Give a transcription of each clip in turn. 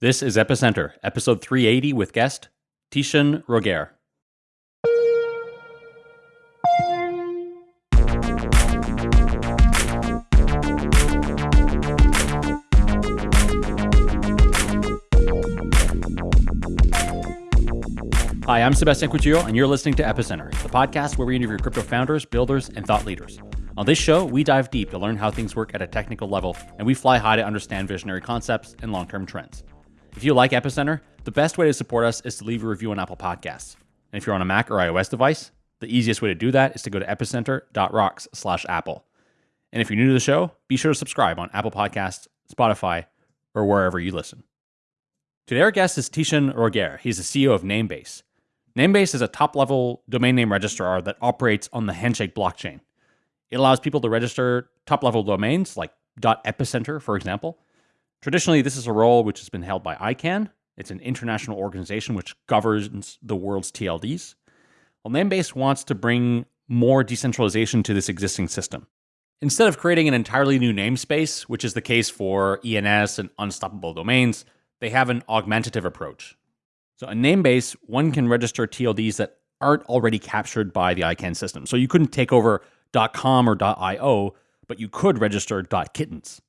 This is Epicenter, episode 380 with guest Tieshun Roquerre. Hi, I'm Sebastian Couture, and you're listening to Epicenter, the podcast where we interview crypto founders, builders, and thought leaders. On this show, we dive deep to learn how things work at a technical level, and we fly high to understand visionary concepts and long term trends. If you like Epicenter, the best way to support us is to leave a review on Apple Podcasts. And if you're on a Mac or iOS device, the easiest way to do that is to go to epicenter.rocks slash Apple. And if you're new to the show, be sure to subscribe on Apple Podcasts, Spotify, or wherever you listen. Today, our guest is Tieshun Roquerre. He's the CEO of Namebase. Namebase is a top level domain name registrar that operates on the Handshake blockchain. It allows people to register top level domains like .epicenter, for example, Traditionally, this is a role which has been held by ICANN. It's an international organization which governs the world's TLDs. Well, Namebase wants to bring more decentralization to this existing system. Instead of creating an entirely new namespace, which is the case for ENS and unstoppable domains, they have an augmentative approach. So, in Namebase, one can register TLDs that aren't already captured by the ICANN system. So, you couldn't take over .com or .io, but you could register .kittens.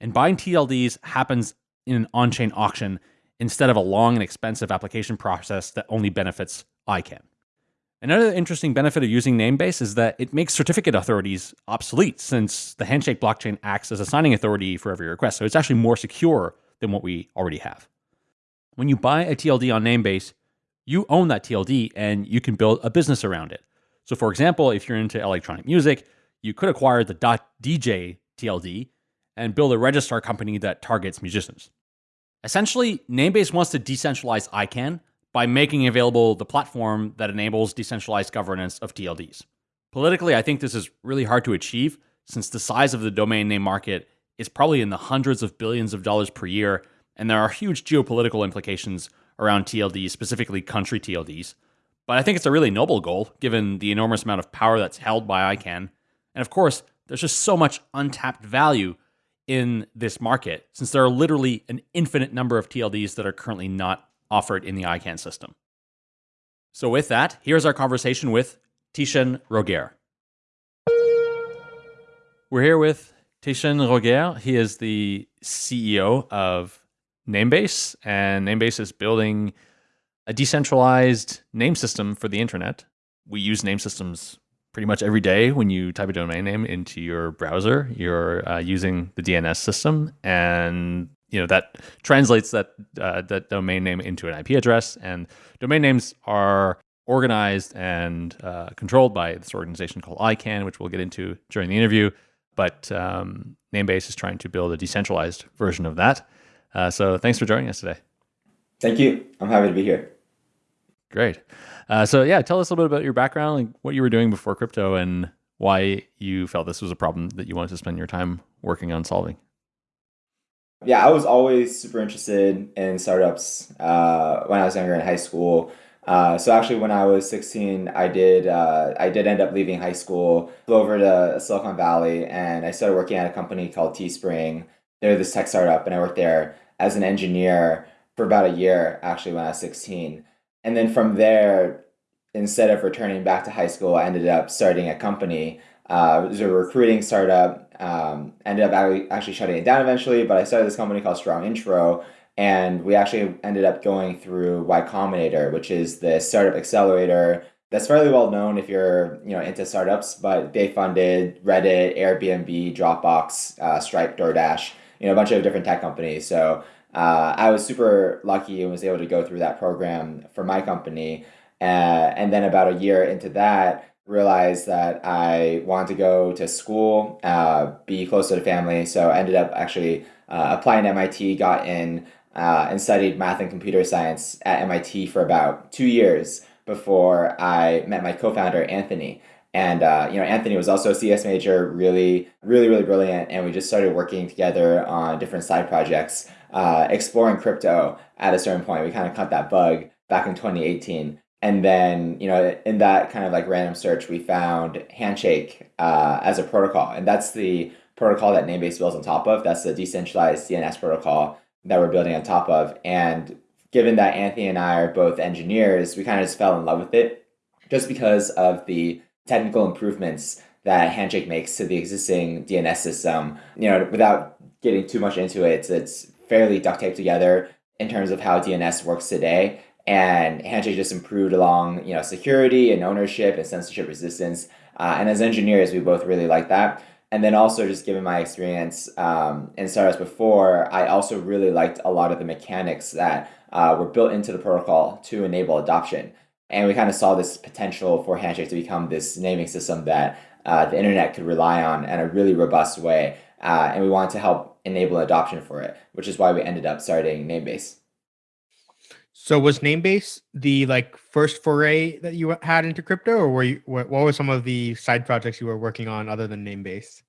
And buying TLDs happens in an on chain auction instead of a long and expensive application process that only benefits ICANN. Another interesting benefit of using Namebase is that it makes certificate authorities obsolete since the Handshake blockchain acts as a signing authority for every request. So it's actually more secure than what we already have. When you buy a TLD on Namebase, you own that TLD and you can build a business around it. So, for example, if you're into electronic music, you could acquire the .dj TLD and build a registrar company that targets musicians. Essentially, Namebase wants to decentralize ICANN by making available the platform that enables decentralized governance of TLDs. Politically, I think this is really hard to achieve since the size of the domain name market is probably in the hundreds of billions of dollars per year, and there are huge geopolitical implications around TLDs, specifically country TLDs. But I think it's a really noble goal given the enormous amount of power that's held by ICANN. And of course, there's just so much untapped value in this market since there are literally an infinite number of TLDs that are currently not offered in the ICANN system. So, with that, here's our conversation with Tieshun Roquerre. We're here with Tieshun Roquerre. He is the CEO of Namebase, and Namebase is building a decentralized name system for the internet. We use name systems pretty much every day when you type a domain name into your browser, you're uh, using the DNS system, and you know that translates that uh, that domain name into an IP address. And domain names are organized and uh, controlled by this organization called ICANN, which we'll get into during the interview. But um, Namebase is trying to build a decentralized version of that. Uh, so thanks for joining us today. Thank you. I'm happy to be here. Great. Uh, so yeah, tell us a little bit about your background, like what you were doing before crypto, and why you felt this was a problem that you wanted to spend your time working on solving. Yeah, I was always super interested in startups uh, when I was younger in high school. Uh, so actually, when I was 16, I did uh, I did end up leaving high school, flew over to Silicon Valley, and I started working at a company called Teespring. They're this tech startup, and I worked there as an engineer for about a year. Actually, when I was 16, and then from there, instead of returning back to high school, I ended up starting a company. Uh, it was a recruiting startup. Um, ended up actually shutting it down eventually, but I started this company called Strong Intro, and we actually ended up going through Y Combinator, which is the startup accelerator that's fairly well known if you're you know into startups. But they funded Reddit, Airbnb, Dropbox, uh, Stripe, DoorDash, you know a bunch of different tech companies. So uh, I was super lucky and was able to go through that program for my company. Uh, and then about a year into that, realized that I wanted to go to school, uh, be closer to the family. So I ended up actually uh, applying to MIT, got in, uh, and studied math and computer science at MIT for about two years before I met my co-founder Anthony. And uh, you know, Anthony was also a CS major, really, really, really brilliant, and we just started working together on different side projects uh, exploring crypto at a certain point. We kind of caught that bug back in 2018. And then, you know, in that kind of like random search, we found Handshake uh, as a protocol. And that's the protocol that Namebase builds on top of. That's the decentralized DNS protocol. that we're building on top of. And given that Anthony and I are both engineers, we kind of just fell in love with it just because of the technical improvements that Handshake makes to the existing DNS system. You know, without getting too much into it, it's, it's fairly duct taped together in terms of how DNS works today. And Handshake just improved along, you know, security and ownership and censorship resistance. Uh, and as engineers, we both really like that. And then also just given my experience um, in startups before, I also really liked a lot of the mechanics that uh, were built into the protocol to enable adoption. And we kind of saw this potential for Handshake to become this naming system that uh, the internet could rely on in a really robust way. Uh, and we wanted to help enable adoption for it, which is why we ended up starting Namebase. So was Namebase the like first foray that you had into crypto, or were you what, what were some of the side projects you were working on other than Namebase?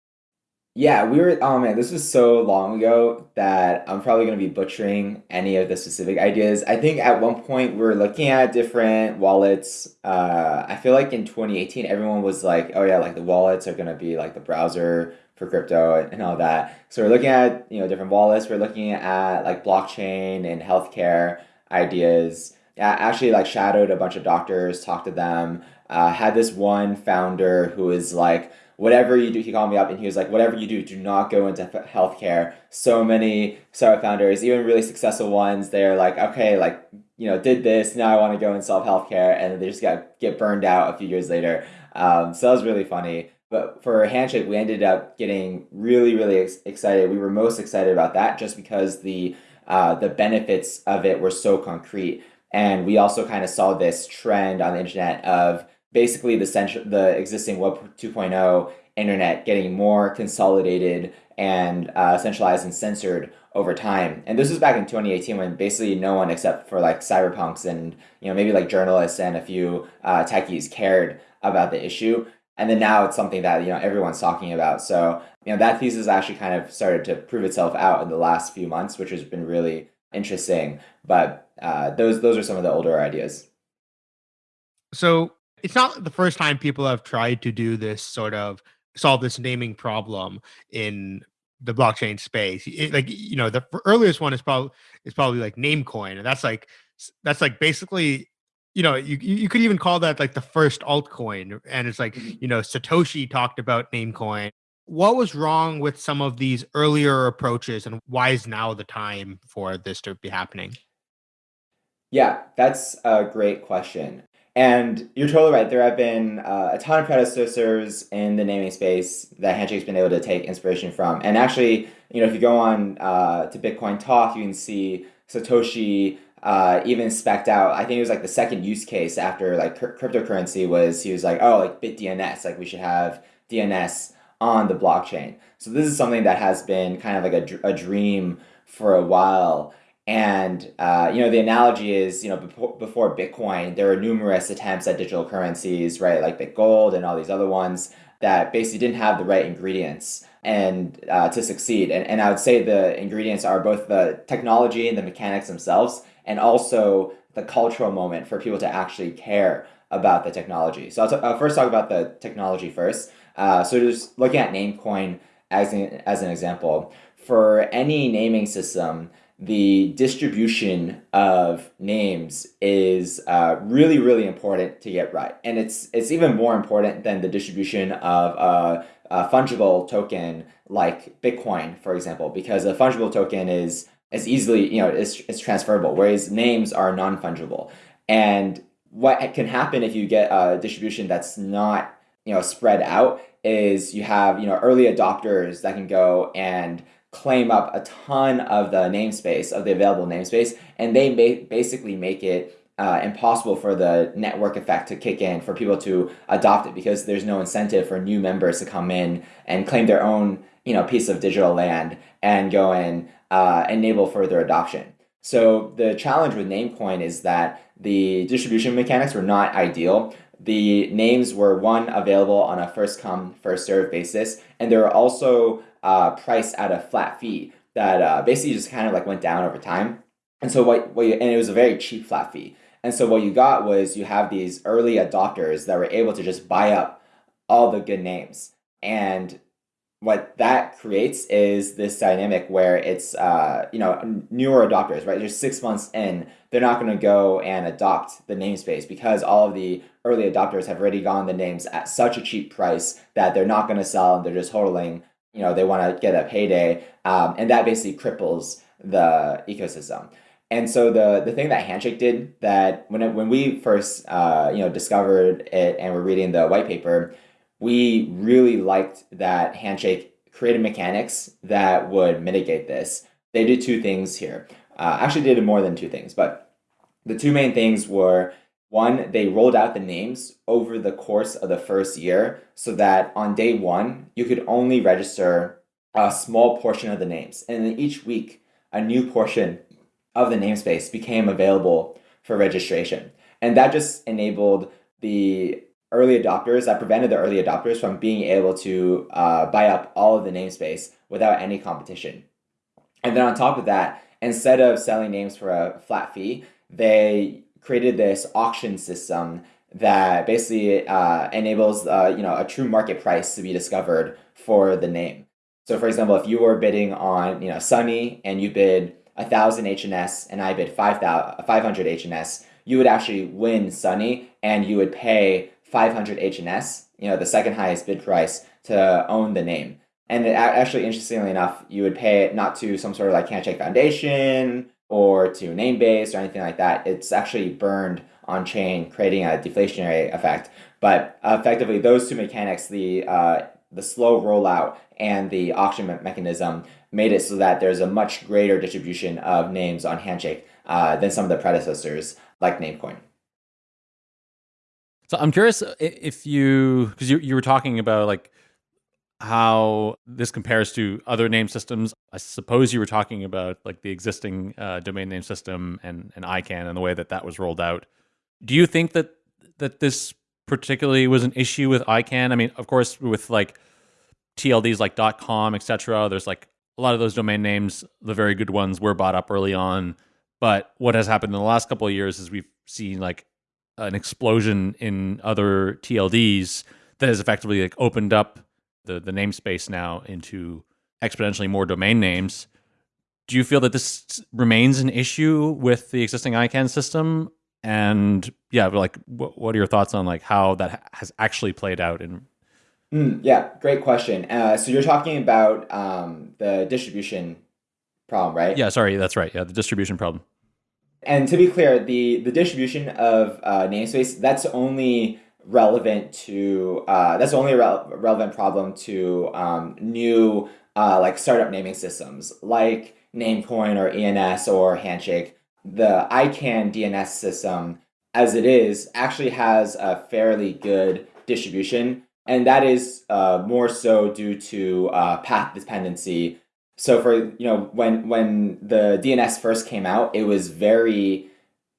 Yeah, we were. Oh man, this was so long ago that I'm probably going to be butchering any of the specific ideas. I think at one point we were looking at different wallets. Uh, I feel like in 2018, everyone was like, "Oh yeah, like the wallets are going to be like the browser for crypto and all that." So we're looking at you know different wallets. We're looking at like blockchain and healthcare ideas. I actually like shadowed a bunch of doctors, talked to them. Uh, had this one founder who was like whatever you do, he called me up and he was like, whatever you do, do not go into healthcare. So many startup founders, even really successful ones, they're like, okay, like, you know, did this, now I want to go and solve healthcare. And they just got get burned out a few years later. Um, so that was really funny. But for Handshake, we ended up getting really, really ex excited. We were most excited about that just because the uh, the benefits of it were so concrete. And we also kind of saw this trend on the internet of basically the central, the existing Web 2.0 internet getting more consolidated and uh, centralized and censored over time. And this was back in 2018 when basically no one except for like cyberpunks and you know maybe like journalists and a few uh, techies cared about the issue. And then now it's something that you know everyone's talking about. So you know that thesis actually kind of started to prove itself out in the last few months, which has been really interesting. But uh, those those are some of the older ideas. So it's not the first time people have tried to do this sort of solve this naming problem in the blockchain space. It, like you know, the earliest one is probably is probably like Namecoin, and that's like that's like basically you know you you could even call that like the first altcoin, and it's like mm-hmm. you know Satoshi talked about Namecoin. What was wrong with some of these earlier approaches, and why is now the time for this to be happening? Yeah, that's a great question. And you're totally right. There have been uh, a ton of predecessors in the naming space that Handshake's been able to take inspiration from. And actually, you know, if you go on uh, to Bitcoin Talk, you can see Satoshi uh, even specked out. I think it was like the second use case after like cryptocurrency was he was like, oh, like BitDNS, like we should have DNS on the blockchain. So this is something that has been kind of like a, a dream for a while. And uh, you know, the analogy is, you know, before, before Bitcoin, there were numerous attempts at digital currencies, right, like Bitgold and all these other ones that basically didn't have the right ingredients and uh, to succeed. And, and I would say the ingredients are both the technology and the mechanics themselves, and also the cultural moment for people to actually care about the technology. So I'll, I'll first talk about the technology first. Uh, so just looking at Namecoin as an, as an example, for any naming system, the distribution of names is uh, really, really important to get right. And it's, it's even more important than the distribution of a, a fungible token like Bitcoin, for example, because a fungible token is, is easily, you know, it's, it's transferable, whereas names are non-fungible. And what can happen if you get a distribution that's not, you know, spread out is you have, you know, early adopters that can go and claim up a ton of the namespace, of the available namespace, and they may basically make it uh, impossible for the network effect to kick in for people to adopt it because there's no incentive for new members to come in and claim their own you know piece of digital land and go and uh, enable further adoption. So the challenge with Namecoin is that the distribution mechanics were not ideal. The names were one available on a first come first serve basis, and they were also uh, price at a flat fee that uh, basically just kind of like went down over time. And so what, what you, and it was a very cheap flat fee. And so what you got was you have these early adopters that were able to just buy up all the good names. And what that creates is this dynamic where it's uh, you know newer adopters right? Just six months in they're not going to go and adopt the namespace because all of the early adopters have already gotten the names at such a cheap price that they're not going to sell and they're just hodling you know they want to get a payday um, and that basically cripples the ecosystem. And so the the thing that handshake did that when it, when we first uh, you know discovered it and we're reading the white paper we really liked that handshake created mechanics that would mitigate this they did two things here uh, actually did more than two things but the two main things were one, they rolled out the names over the course of the first year so that on day one, you could only register a small portion of the names. And then each week, a new portion of the namespace became available for registration. And that just enabled the early adopters, that prevented the early adopters from being able to uh, buy up all of the namespace without any competition. And then on top of that, instead of selling names for a flat fee, they created this auction system that basically uh, enables uh, you know a true market price to be discovered for the name. So, for example, if you were bidding on you know Sunny and you bid a thousand HNS and I bid 500 HNS, you would actually win Sunny and you would pay 500 HNS, you know, the second highest bid price to own the name. And it, actually, interestingly enough, you would pay it not to some sort of like Handshake Foundation or to Namebase or anything like that. It's actually burned on chain, creating a deflationary effect. But effectively, those two mechanics, the uh, the slow rollout and the auction me mechanism, made it so that there's a much greater distribution of names on Handshake uh, than some of the predecessors, like Namecoin. So I'm curious if you, because you, you were talking about like how this compares to other name systems. I suppose you were talking about like the existing uh, domain name system and, and ICANN and the way that that was rolled out. Do you think that that this particularly was an issue with ICANN? I mean, of course, with like TLDs like .com, etc. There's like a lot of those domain names, the very good ones, were bought up early on. But what has happened in the last couple of years is we've seen like an explosion in other TLDs that has effectively like opened up the the namespace now into exponentially more domain names. Do you feel that this remains an issue with the existing ICANN system? And yeah, like what, what are your thoughts on like how that has actually played out in Mm, yeah, great question. Uh, so you're talking about um, the distribution problem, right? Yeah, sorry, that's right. Yeah, the distribution problem. And to be clear, the the distribution of uh, namespace that's only relevant to uh, that's only a re relevant problem to um, new uh, like startup naming systems like Namecoin or ENS or Handshake. The ICANN DNS system, as it is, actually has a fairly good distribution, and that is uh, more so due to uh, path dependency. So for you know when when the DNS first came out, it was very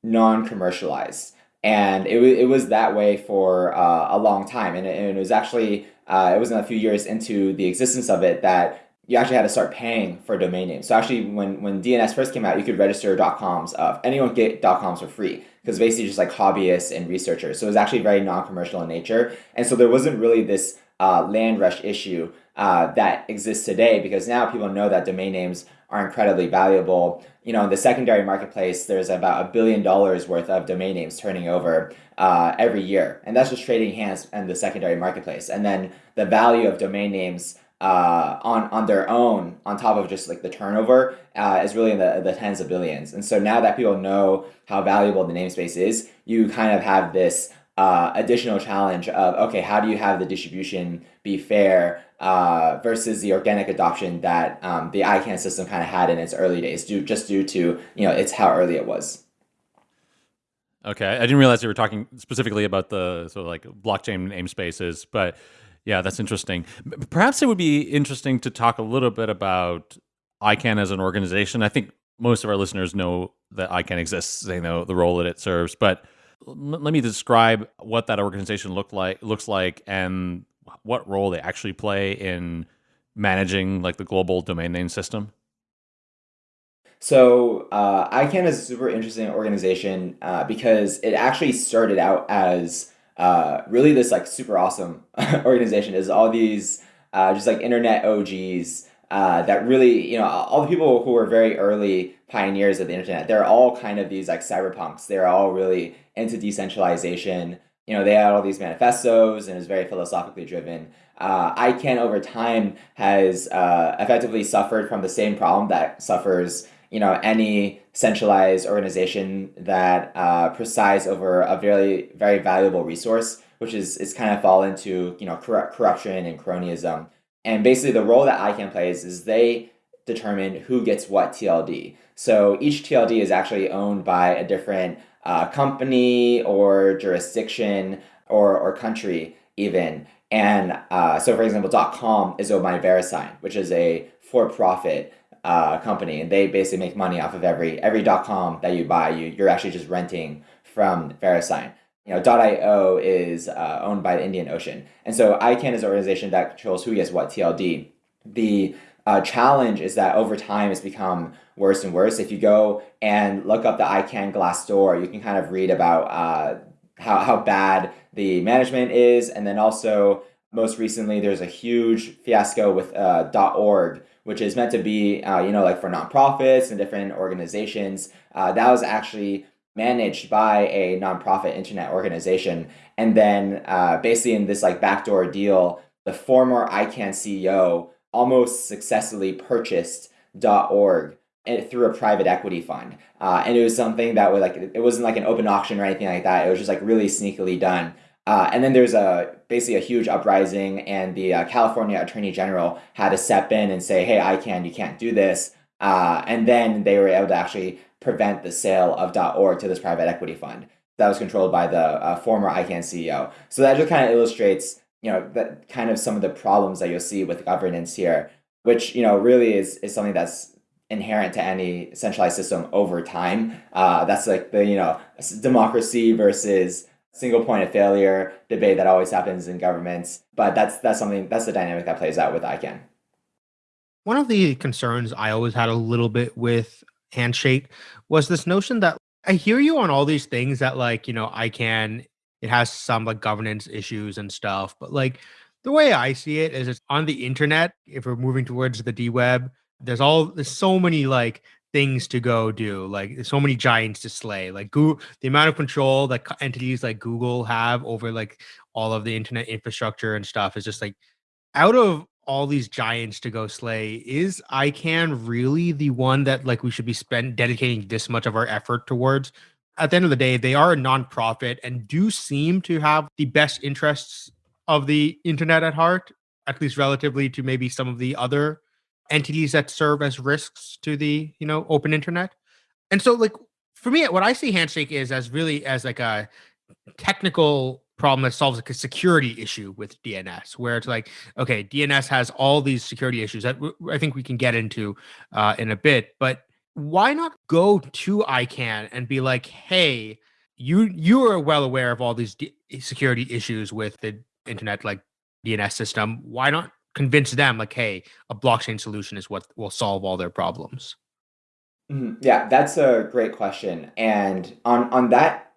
non-commercialized. And it, it was that way for uh, a long time. And it, and it was actually uh, it wasn't a few years into the existence of it that you actually had to start paying for domain names. So actually when when dns first came out you could register coms of anyone get coms for free. Because basically just like hobbyists and researchers. So it was actually very non-commercial in nature. And so there wasn't really this uh, land rush issue uh, that exists today because now people know that domain names are incredibly valuable. You know, in the secondary marketplace, there's about a billion dollars worth of domain names turning over uh, every year, and that's just trading hands in the secondary marketplace. And then the value of domain names uh, on on their own, on top of just like the turnover, uh, is really in the the tens of billions. And so now that people know how valuable the namespace is, you kind of have this uh, additional challenge of okay, how do you have the distribution be fair uh, versus the organic adoption that um, the ICANN system kind of had in its early days, due just due to you know it's how early it was. Okay, I didn't realize you were talking specifically about the sort of like blockchain namespaces, but yeah, that's interesting. Perhaps it would be interesting to talk a little bit about ICANN as an organization. I think most of our listeners know that ICANN exists; they know the role that it serves, but let me describe what that organization look like looks like and what role they actually play in managing like the global domain name system? So uh, ICANN is a super interesting organization uh, because it actually started out as uh, really this like super awesome organization. Is all these uh, just like internet OGs uh, that really, you know, all the people who were very early pioneers of the internet, they're all kind of these like cyberpunks. They're all really into decentralization. You know, they had all these manifestos and was very philosophically driven. Uh, ICANN over time has uh, effectively suffered from the same problem that suffers, you know, any centralized organization that uh, presides over a very, very valuable resource, which is, is kind of fall into, you know, corruption and cronyism. And basically the role that ICANN plays is they determine who gets what TLD. So each TLD is actually owned by a different uh, company or jurisdiction or, or country even. And uh, so for example, .com is owned by VeriSign, which is a for-profit uh, company. And they basically make money off of every every .com that you buy. You, you're actually just renting from VeriSign you know, .io is uh, owned by the Indian Ocean. And so ICANN is an organization that controls who gets what TLD. The uh, challenge is that over time it's become worse and worse. If you go and look up the ICANN Glassdoor, you can kind of read about uh, how, how bad the management is. And then also, most recently, there's a huge fiasco with uh, .org, which is meant to be, uh, you know, like for nonprofits and different organizations. Uh, that was actually managed by a nonprofit internet organization. And then uh, basically in this like backdoor deal, the former ICANN CEO almost successfully purchased .org through a private equity fund. Uh, and it was something that was like, it wasn't like an open auction or anything like that. It was just like really sneakily done. Uh, and then there's a basically a huge uprising and the uh, California Attorney General had to step in and say, hey, ICANN, you can't do this. Uh, and then they were able to actually prevent the sale of .org to this private equity fund that was controlled by the uh, former ICANN CEO. So that just kind of illustrates, you know, that kind of some of the problems that you'll see with governance here, which you know really is is something that's inherent to any centralized system over time. Uh, that's like the you know democracy versus single point of failure debate that always happens in governments. But that's that's something that's the dynamic that plays out with ICANN. One of the concerns I always had a little bit with handshake was this notion that I hear you on all these things that like, you know, ICANN, it has some like governance issues and stuff, but like the way I see it is it's on the internet. If we're moving towards the D web, there's all there's so many like things to go do. Like there's so many giants to slay. Like Google, the amount of control that entities like Google have over like all of the internet infrastructure and stuff is just like out of all these giants to go slay is ICANN really the one that like we should be spend dedicating this much of our effort towards at the end of the day they are a nonprofit and do seem to have the best interests of the internet at heart at least relatively to maybe some of the other entities that serve as risks to the you know open internet. And so like for me what i see handshake is as really as like a technical problem that solves like a security issue with DNS, where it's like, okay, DNS has all these security issues that I think we can get into uh, in a bit, but why not go to ICANN and be like, hey, you you are well aware of all these D- security issues with the internet like DNS system. Why not convince them like, hey, a blockchain solution is what will solve all their problems? Mm-hmm. Yeah, that's a great question. And on on that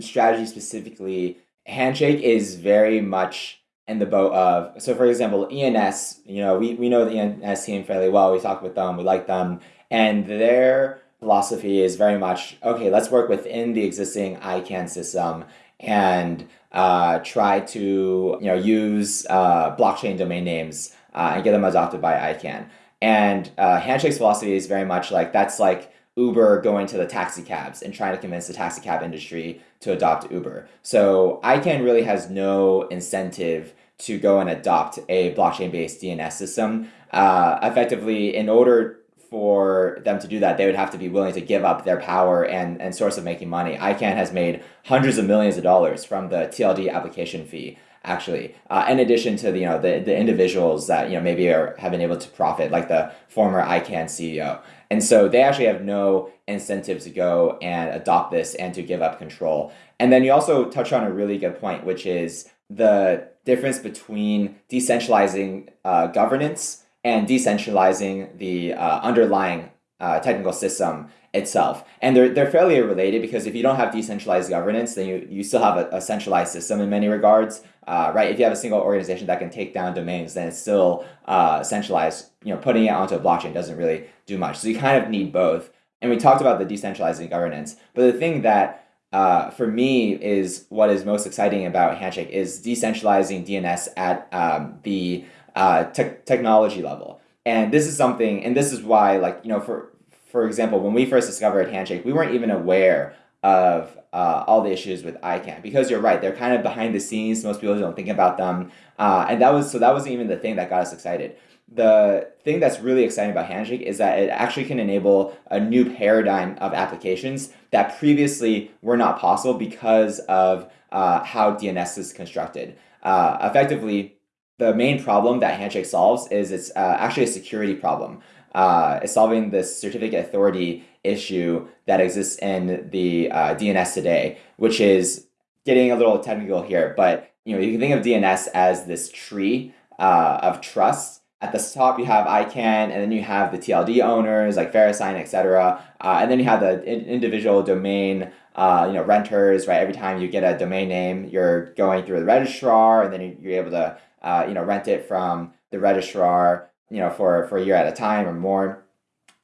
strategy specifically, Handshake is very much in the boat of so for example ENS you know we, we know the ENS team fairly well. We talk with them. We like them. And their philosophy is very much okay let's work within the existing ICANN system and uh, try to you know use uh, blockchain domain names uh, and get them adopted by ICANN and uh, Handshake's philosophy is very much like that's like Uber going to the taxi cabs and trying to convince the taxi cab industry to adopt Uber. So ICANN really has no incentive to go and adopt a blockchain-based DNS system. Uh, effectively, in order for them to do that, they would have to be willing to give up their power and, and source of making money. ICANN has made hundreds of millions of dollars from the TLD application fee actually. Uh, in addition to the, you know the, the individuals that you know maybe are have been able to profit, like the former ICANN CEO. And so they actually have no incentive to go and adopt this and to give up control. And then you also touch on a really good point, which is the difference between decentralizing uh, governance and decentralizing the uh, underlying uh, technical system itself. And they're, they're fairly related because if you don't have decentralized governance, then you, you still have a, a centralized system in many regards, uh, right? If you have a single organization that can take down domains, then it's still uh, centralized. You know, putting it onto a blockchain doesn't really do much. So you kind of need both. And we talked about the decentralizing governance, but the thing that uh, for me is what is most exciting about Handshake is decentralizing DNS at um, the uh, te technology level. And this is something, and this is why, like, you know, for for example, when we first discovered Handshake, we weren't even aware of uh, all the issues with ICANN because you're right, they're kind of behind the scenes. Most people don't think about them, uh, and that was so that wasn't even the thing that got us excited. The thing that's really exciting about Handshake is that it actually can enable a new paradigm of applications that previously were not possible because of uh, how DNS is constructed. Uh, effectively, the main problem that Handshake solves is it's uh, actually a security problem. Uh, it's solving this certificate authority issue that exists in the uh, DNS today, which is getting a little technical here, but you know you can think of DNS as this tree uh, of trust. At the top, you have ICANN, and then you have the TLD owners like VeriSign, etc. Uh, and then you have the in individual domain uh, you know, renters, right? Every time you get a domain name, you're going through the registrar, and then you're able to uh, you know, rent it from the registrar, you know, for, for a year at a time or more.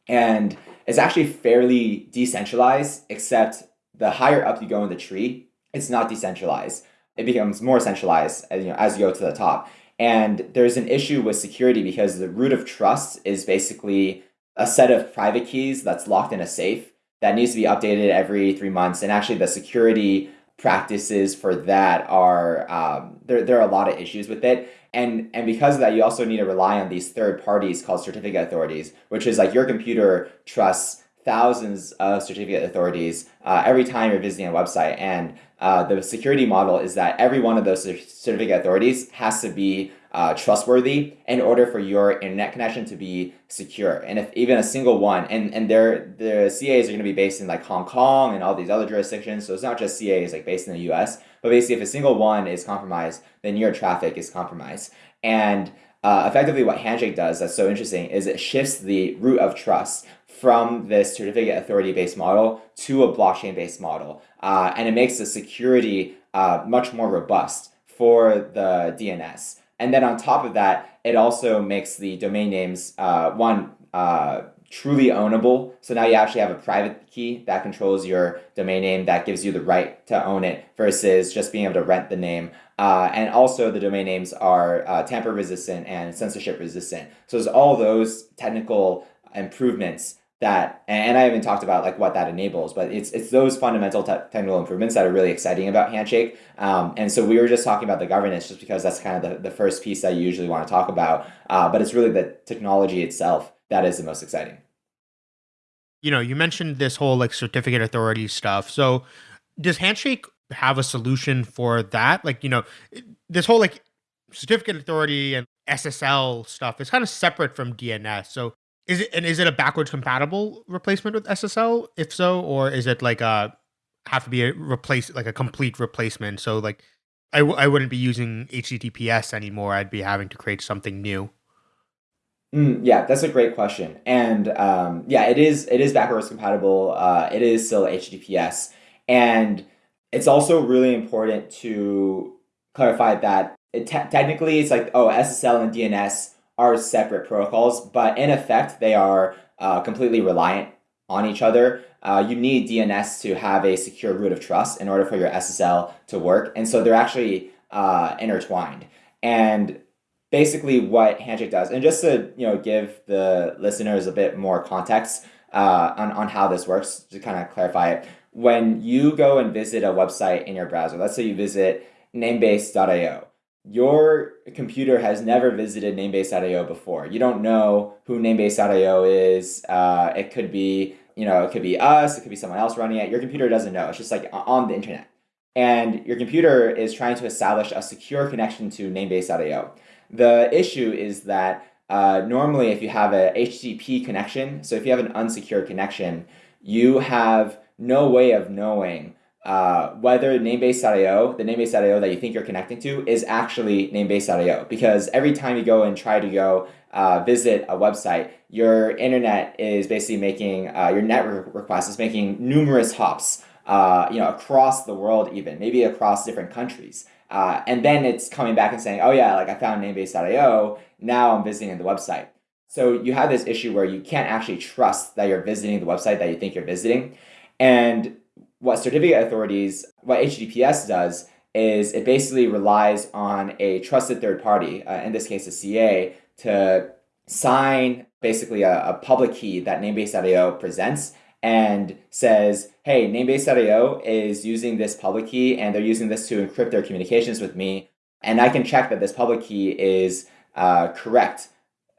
And it's actually fairly decentralized, except the higher up you go in the tree, it's not decentralized. It becomes more centralized as you, know, as you go to the top. And there's an issue with security because the root of trust is basically a set of private keys that's locked in a safe that needs to be updated every three months. And actually, the security practices for that are um, there, there are a lot of issues with it. And and because of that you also need to rely on these third parties called certificate authorities which is like your computer trusts thousands of certificate authorities uh, every time you're visiting a website. And uh, the security model is that every one of those certificate authorities has to be uh, trustworthy in order for your internet connection to be secure. And if even a single one, and, and their the CAs are going to be based in like Hong Kong and all these other jurisdictions, so it's not just CAs like based in the US, but basically if a single one is compromised, then your traffic is compromised. And uh, effectively what Handshake does that's so interesting is it shifts the root of trust from this certificate authority based model to a blockchain based model. Uh, and it makes the security uh, much more robust for the DNS. And then on top of that, it also makes the domain names, uh, one, uh, truly ownable. So now you actually have a private key that controls your domain name that gives you the right to own it versus just being able to rent the name. Uh, and also the domain names are uh, tamper resistant and censorship resistant. So there's all those technical improvements that and I haven't talked about like what that enables, but it's it's those fundamental te technical improvements that are really exciting about Handshake. Um, and so we were just talking about the governance just because that's kind of the, the first piece that you usually want to talk about. Uh, but it's really the technology itself that is the most exciting. You know, you mentioned this whole like certificate authority stuff. So does Handshake have a solution for that? Like, you know, this whole like certificate authority and SSL stuff is kind of separate from DNS. So is it and is it a backwards compatible replacement with SSL? If so, or is it like a have to be a replace like a complete replacement? So like I w- I wouldn't be using HTTPS anymore. I'd be having to create something new. Mm, yeah, that's a great question, and um, yeah, it is it is backwards compatible. Uh, it is still HTTPS, and it's also really important to clarify that it te technically it's like oh SSL and DNS are separate protocols, but in effect, they are uh, completely reliant on each other. Uh, you need DNS to have a secure root of trust in order for your SSL to work. And so they're actually uh, intertwined. And basically what Handshake does, and just to you know give the listeners a bit more context uh, on, on how this works, to kind of clarify it, when you go and visit a website in your browser, let's say you visit namebase.io, your computer has never visited Namebase.io before. You don't know who Namebase.io is. Uh, it could be, you know, it could be us. It could be someone else running it. Your computer doesn't know. It's just like on the internet. And your computer is trying to establish a secure connection to Namebase.io. The issue is that uh, normally if you have a HTTP connection, so if you have an unsecured connection, you have no way of knowing uh, whether namebase.io, the namebase.io that you think you're connecting to, is actually namebase.io. Because every time you go and try to go uh, visit a website, your internet is basically making uh, your network request is making numerous hops, uh, you know, across the world, even maybe across different countries. Uh, and then it's coming back and saying, oh yeah, like I found namebase.io. Now I'm visiting the website. So you have this issue where you can't actually trust that you're visiting the website that you think you're visiting. And what certificate authorities, what HTTPS does is it basically relies on a trusted third party, uh, in this case a CA, to sign basically a, a public key that namebase.io presents and says, hey, namebase.io is using this public key and they're using this to encrypt their communications with me. And I can check that this public key is uh, correct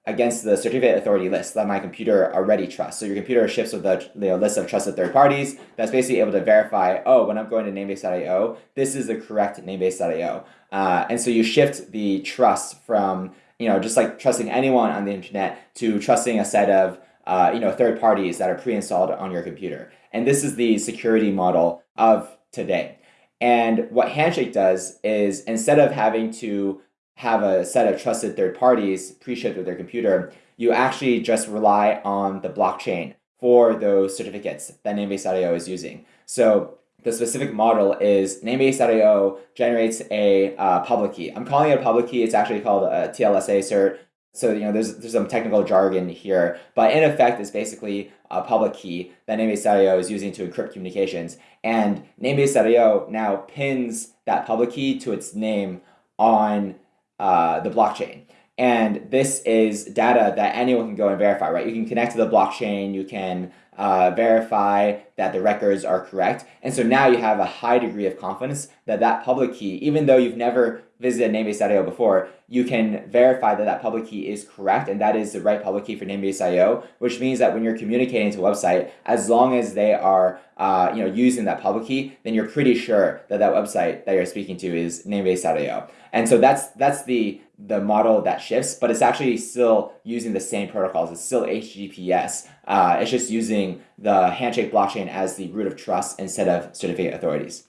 against the certificate authority list that my computer already trusts. So your computer ships with a you know, list of trusted third parties that's basically able to verify, oh, when I'm going to namebase.io, this is the correct namebase.io. Uh, and so you shift the trust from, you know, just like trusting anyone on the internet to trusting a set of, uh, you know, third parties that are pre-installed on your computer. And this is the security model of today. And what Handshake does is instead of having to have a set of trusted third parties pre-shipped with their computer, you actually just rely on the blockchain for those certificates that Namebase.io is using. So the specific model is Namebase.io generates a uh, public key. I'm calling it a public key. It's actually called a TLSA cert. So you know, there's there's some technical jargon here, but in effect, it's basically a public key that Namebase.io is using to encrypt communications. And Namebase.io now pins that public key to its name on uh, the blockchain. And this is data that anyone can go and verify, right? You can connect to the blockchain, you can uh, verify that the records are correct. And so now you have a high degree of confidence that that public key, even though you've never visited Namebase.io before, you can verify that that public key is correct and that is the right public key for Namebase.io, which means that when you're communicating to a website, as long as they are uh, you know, using that public key, then you're pretty sure that that website that you're speaking to is Namebase.io. And so that's that's the the model that shifts, but it's actually still using the same protocols. It's still HTTPS. Uh, it's just using the Handshake blockchain as the root of trust instead of certificate authorities.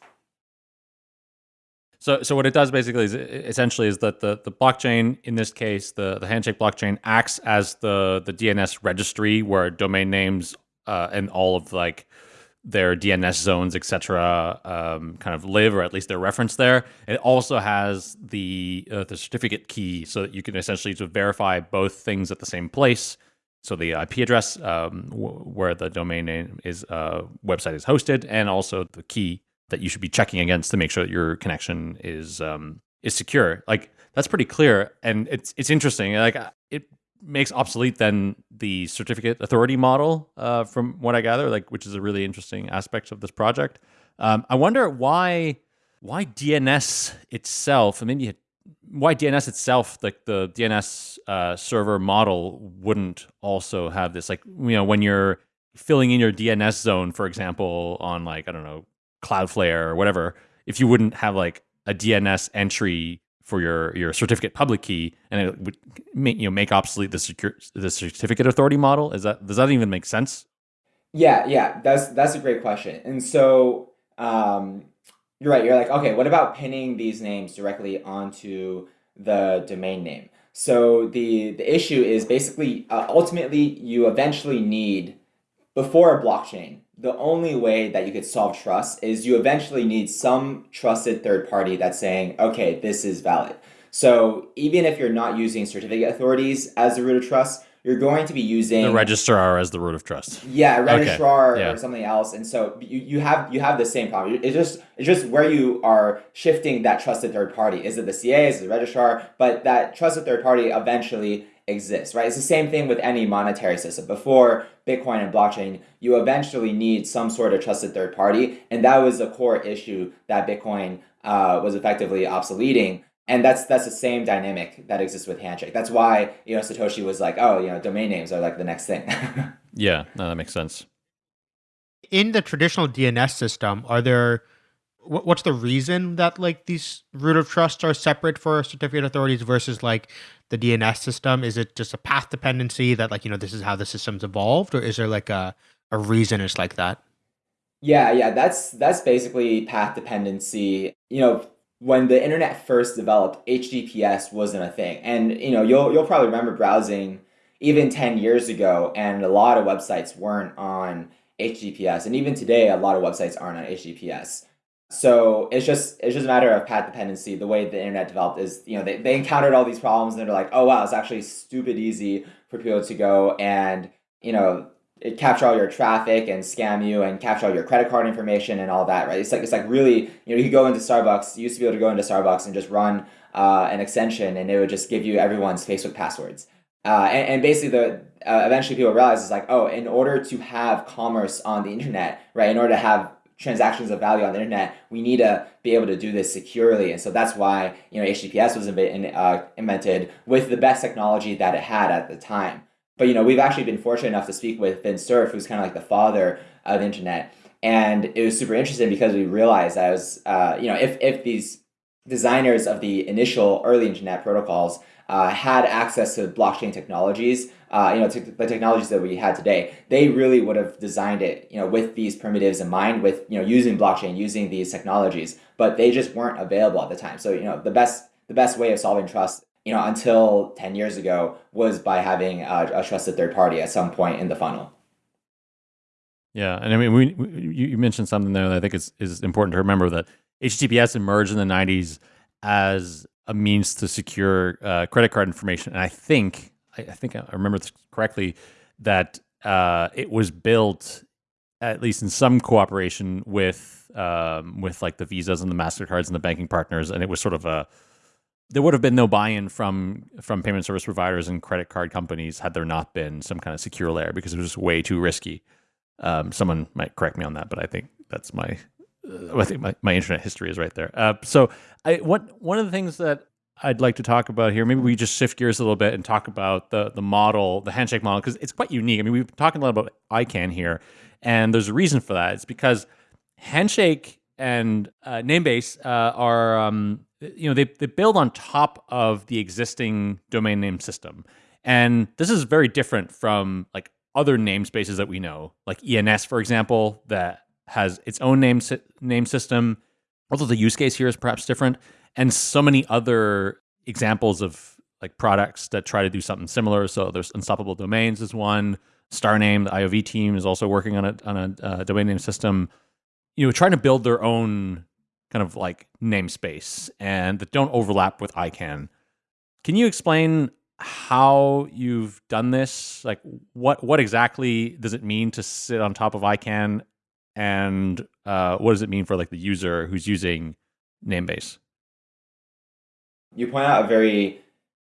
So, so what it does basically is essentially is that the, the blockchain, in this case, the, the Handshake blockchain acts as the, the DNS registry where domain names uh, and all of like their DNS zones, etc., um, kind of live, or at least they're referenced there. It also has the uh, the certificate key, so that you can essentially to verify both things at the same place. So the IP address um, where the domain name is uh, website is hosted, and also the key that you should be checking against to make sure that your connection is um, is secure. Like that's pretty clear, and it's it's interesting. Like it makes obsolete then the certificate authority model, uh, from what I gather, like which is a really interesting aspect of this project. Um, I wonder why why DNS itself, I mean, why DNS itself, like the DNS uh, server model, wouldn't also have this. Like you know, when you're filling in your DNS zone, for example, on like I don't know Cloudflare or whatever, if you wouldn't have like a DNS entry for your your certificate public key, and it would make, you know make obsolete the secure the certificate authority model. Is that does that even make sense? Yeah, yeah, that's that's a great question. And so um, you're right. You're like, okay, what about pinning these names directly onto the domain name? So the the issue is basically uh, ultimately you eventually need before a blockchain the only way that you could solve trust is you eventually need some trusted third party that's saying, okay, this is valid. So even if you're not using certificate authorities as the root of trust, you're going to be using the registrar as the root of trust. Yeah, registrar okay. yeah. or something else. And so you, you have you have the same problem. It's just it's just where you are shifting that trusted third party. Is it the CA? Is it the registrar? But that trusted third party eventually exists, right? It's the same thing with any monetary system. Before Bitcoin and blockchain, you eventually need some sort of trusted third party. And that was the core issue that Bitcoin uh, was effectively obsoleting. And that's that's the same dynamic that exists with Handshake. That's why you know Satoshi was like, oh, you know, domain names are like the next thing. yeah, no, that makes sense. In the traditional DNS system, are there what's the reason that like these root of trust are separate for certificate authorities versus like the DNS system? Is it just a path dependency that like, you know, this is how the system's evolved or is there like a, a reason it's like that? Yeah, yeah, that's that's basically path dependency. You know, when the internet first developed, HTTPS wasn't a thing. And you know, you'll you'll probably remember browsing even 10 years ago and a lot of websites weren't on HTTPS. And even today a lot of websites aren't on HTTPS. So it's just it's just a matter of path dependency. The way the internet developed is, you know, they, they encountered all these problems and they're like, oh wow, it's actually stupid easy for people to go and, you know, it capture all your traffic and scam you and capture all your credit card information and all that, right? It's like it's like really, you know, you go into Starbucks, you used to be able to go into Starbucks and just run uh, an extension and it would just give you everyone's Facebook passwords. Uh, and, and basically the uh, eventually people realize it's like, oh, in order to have commerce on the internet, right, in order to have transactions of value on the internet, we need to be able to do this securely. And so that's why you know HTTPS was uh, invented with the best technology that it had at the time. But you know we've actually been fortunate enough to speak with Vint Cerf, who's kind of like the father of the internet, and it was super interesting because we realized that was uh, you know if if these designers of the initial early internet protocols uh, had access to blockchain technologies, uh, you know, the technologies that we had today, they really would have designed it, you know, with these primitives in mind, with you know, using blockchain, using these technologies, but they just weren't available at the time. So you know, the best the best way of solving trust, you know, until ten years ago was by having a, a trusted third party at some point in the funnel. Yeah, and I mean, we, we you mentioned something there that I think is is important to remember that HTTPS emerged in the '90s as a means to secure uh, credit card information. And I think, I, I, think I remember this correctly, that uh, it was built at least in some cooperation with um, with like the visas and the mastercards and the banking partners, and it was sort of a there would have been no buy-in from from payment service providers and credit card companies had there not been some kind of secure layer because it was way too risky. Um, someone might correct me on that, but I think that's my I think my, my internet history is right there. Uh, so I what one of the things that I'd like to talk about here, maybe we just shift gears a little bit and talk about the the model, the handshake model, because it's quite unique. I mean, we've been talking a lot about ICANN here, and there's a reason for that. It's because handshake and uh, Namebase uh, are, um, you know, they, they build on top of the existing domain name system. And this is very different from like other namespaces that we know, like ENS, for example, that has its own name name system. Although the use case here is perhaps different, and so many other examples of like products that try to do something similar. So there's Unstoppable Domains is one. Starname, the IOV team, is also working on a on a uh, domain name system. You know, trying to build their own kind of like namespace and that don't overlap with ICANN. Can you explain how you've done this? Like, what what exactly does it mean to sit on top of ICANN and uh, what does it mean for like the user who's using Namebase? You point out a very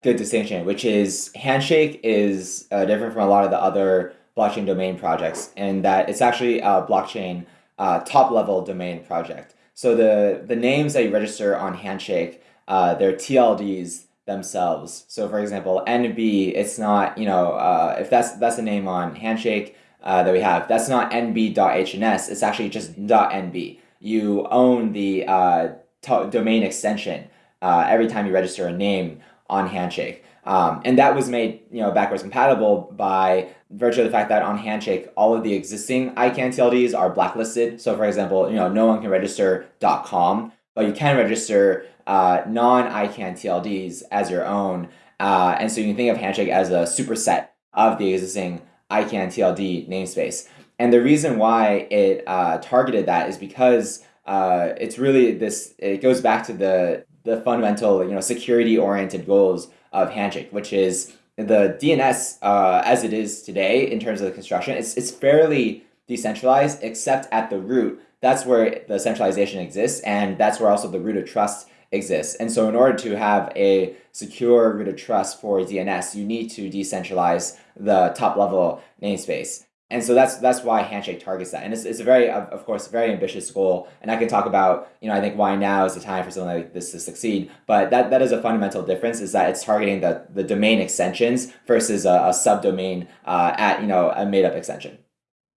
good distinction, which is Handshake is uh, different from a lot of the other blockchain domain projects, in that it's actually a blockchain uh, top level domain project. So the the names that you register on Handshake, uh, they're TLDs themselves. So for example, NB, it's not you know uh, if that's that's a name on Handshake, uh, that we have. That's not nb.hns, it's actually just .nb. You own the uh, domain extension uh, every time you register a name on Handshake. Um, and that was made you know backwards compatible by virtue of the fact that on Handshake all of the existing ICANN TLDs are blacklisted. So for example, you know no one can register .com, but you can register uh, non-ICANN TLDs as your own. Uh, and so you can think of Handshake as a superset of the existing ICANN TLD namespace. And the reason why it uh, targeted that is because uh, it's really this, it goes back to the, the fundamental, you know, security oriented goals of Handshake, which is the DNS uh, as it is today in terms of the construction, it's, it's fairly decentralized except at the root. That's where the centralization exists and that's where also the root of trust exists. And so in order to have a secure root of trust for DNS, you need to decentralize the top level namespace. And so that's that's why Handshake targets that. And it's, it's a very, of course, very ambitious goal. And I can talk about, you know, I think why now is the time for something like this to succeed. But that, that is a fundamental difference is that it's targeting the, the domain extensions versus a, a subdomain uh, at, you know, a made up extension.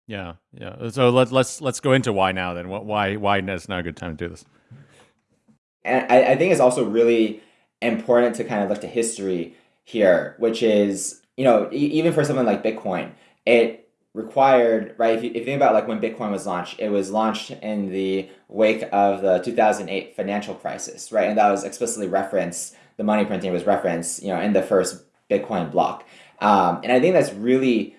Yeah, yeah. So let, let's let's go into why now then. Why why is now a good time to do this? And I, I think it's also really important to kind of look to history here, which is, you know, even for something like Bitcoin, it required, right? If you, if you think about like when Bitcoin was launched, it was launched in the wake of the 2008 financial crisis, right? And that was explicitly referenced, the money printing was referenced, you know, in the first Bitcoin block. Um, and I think that's really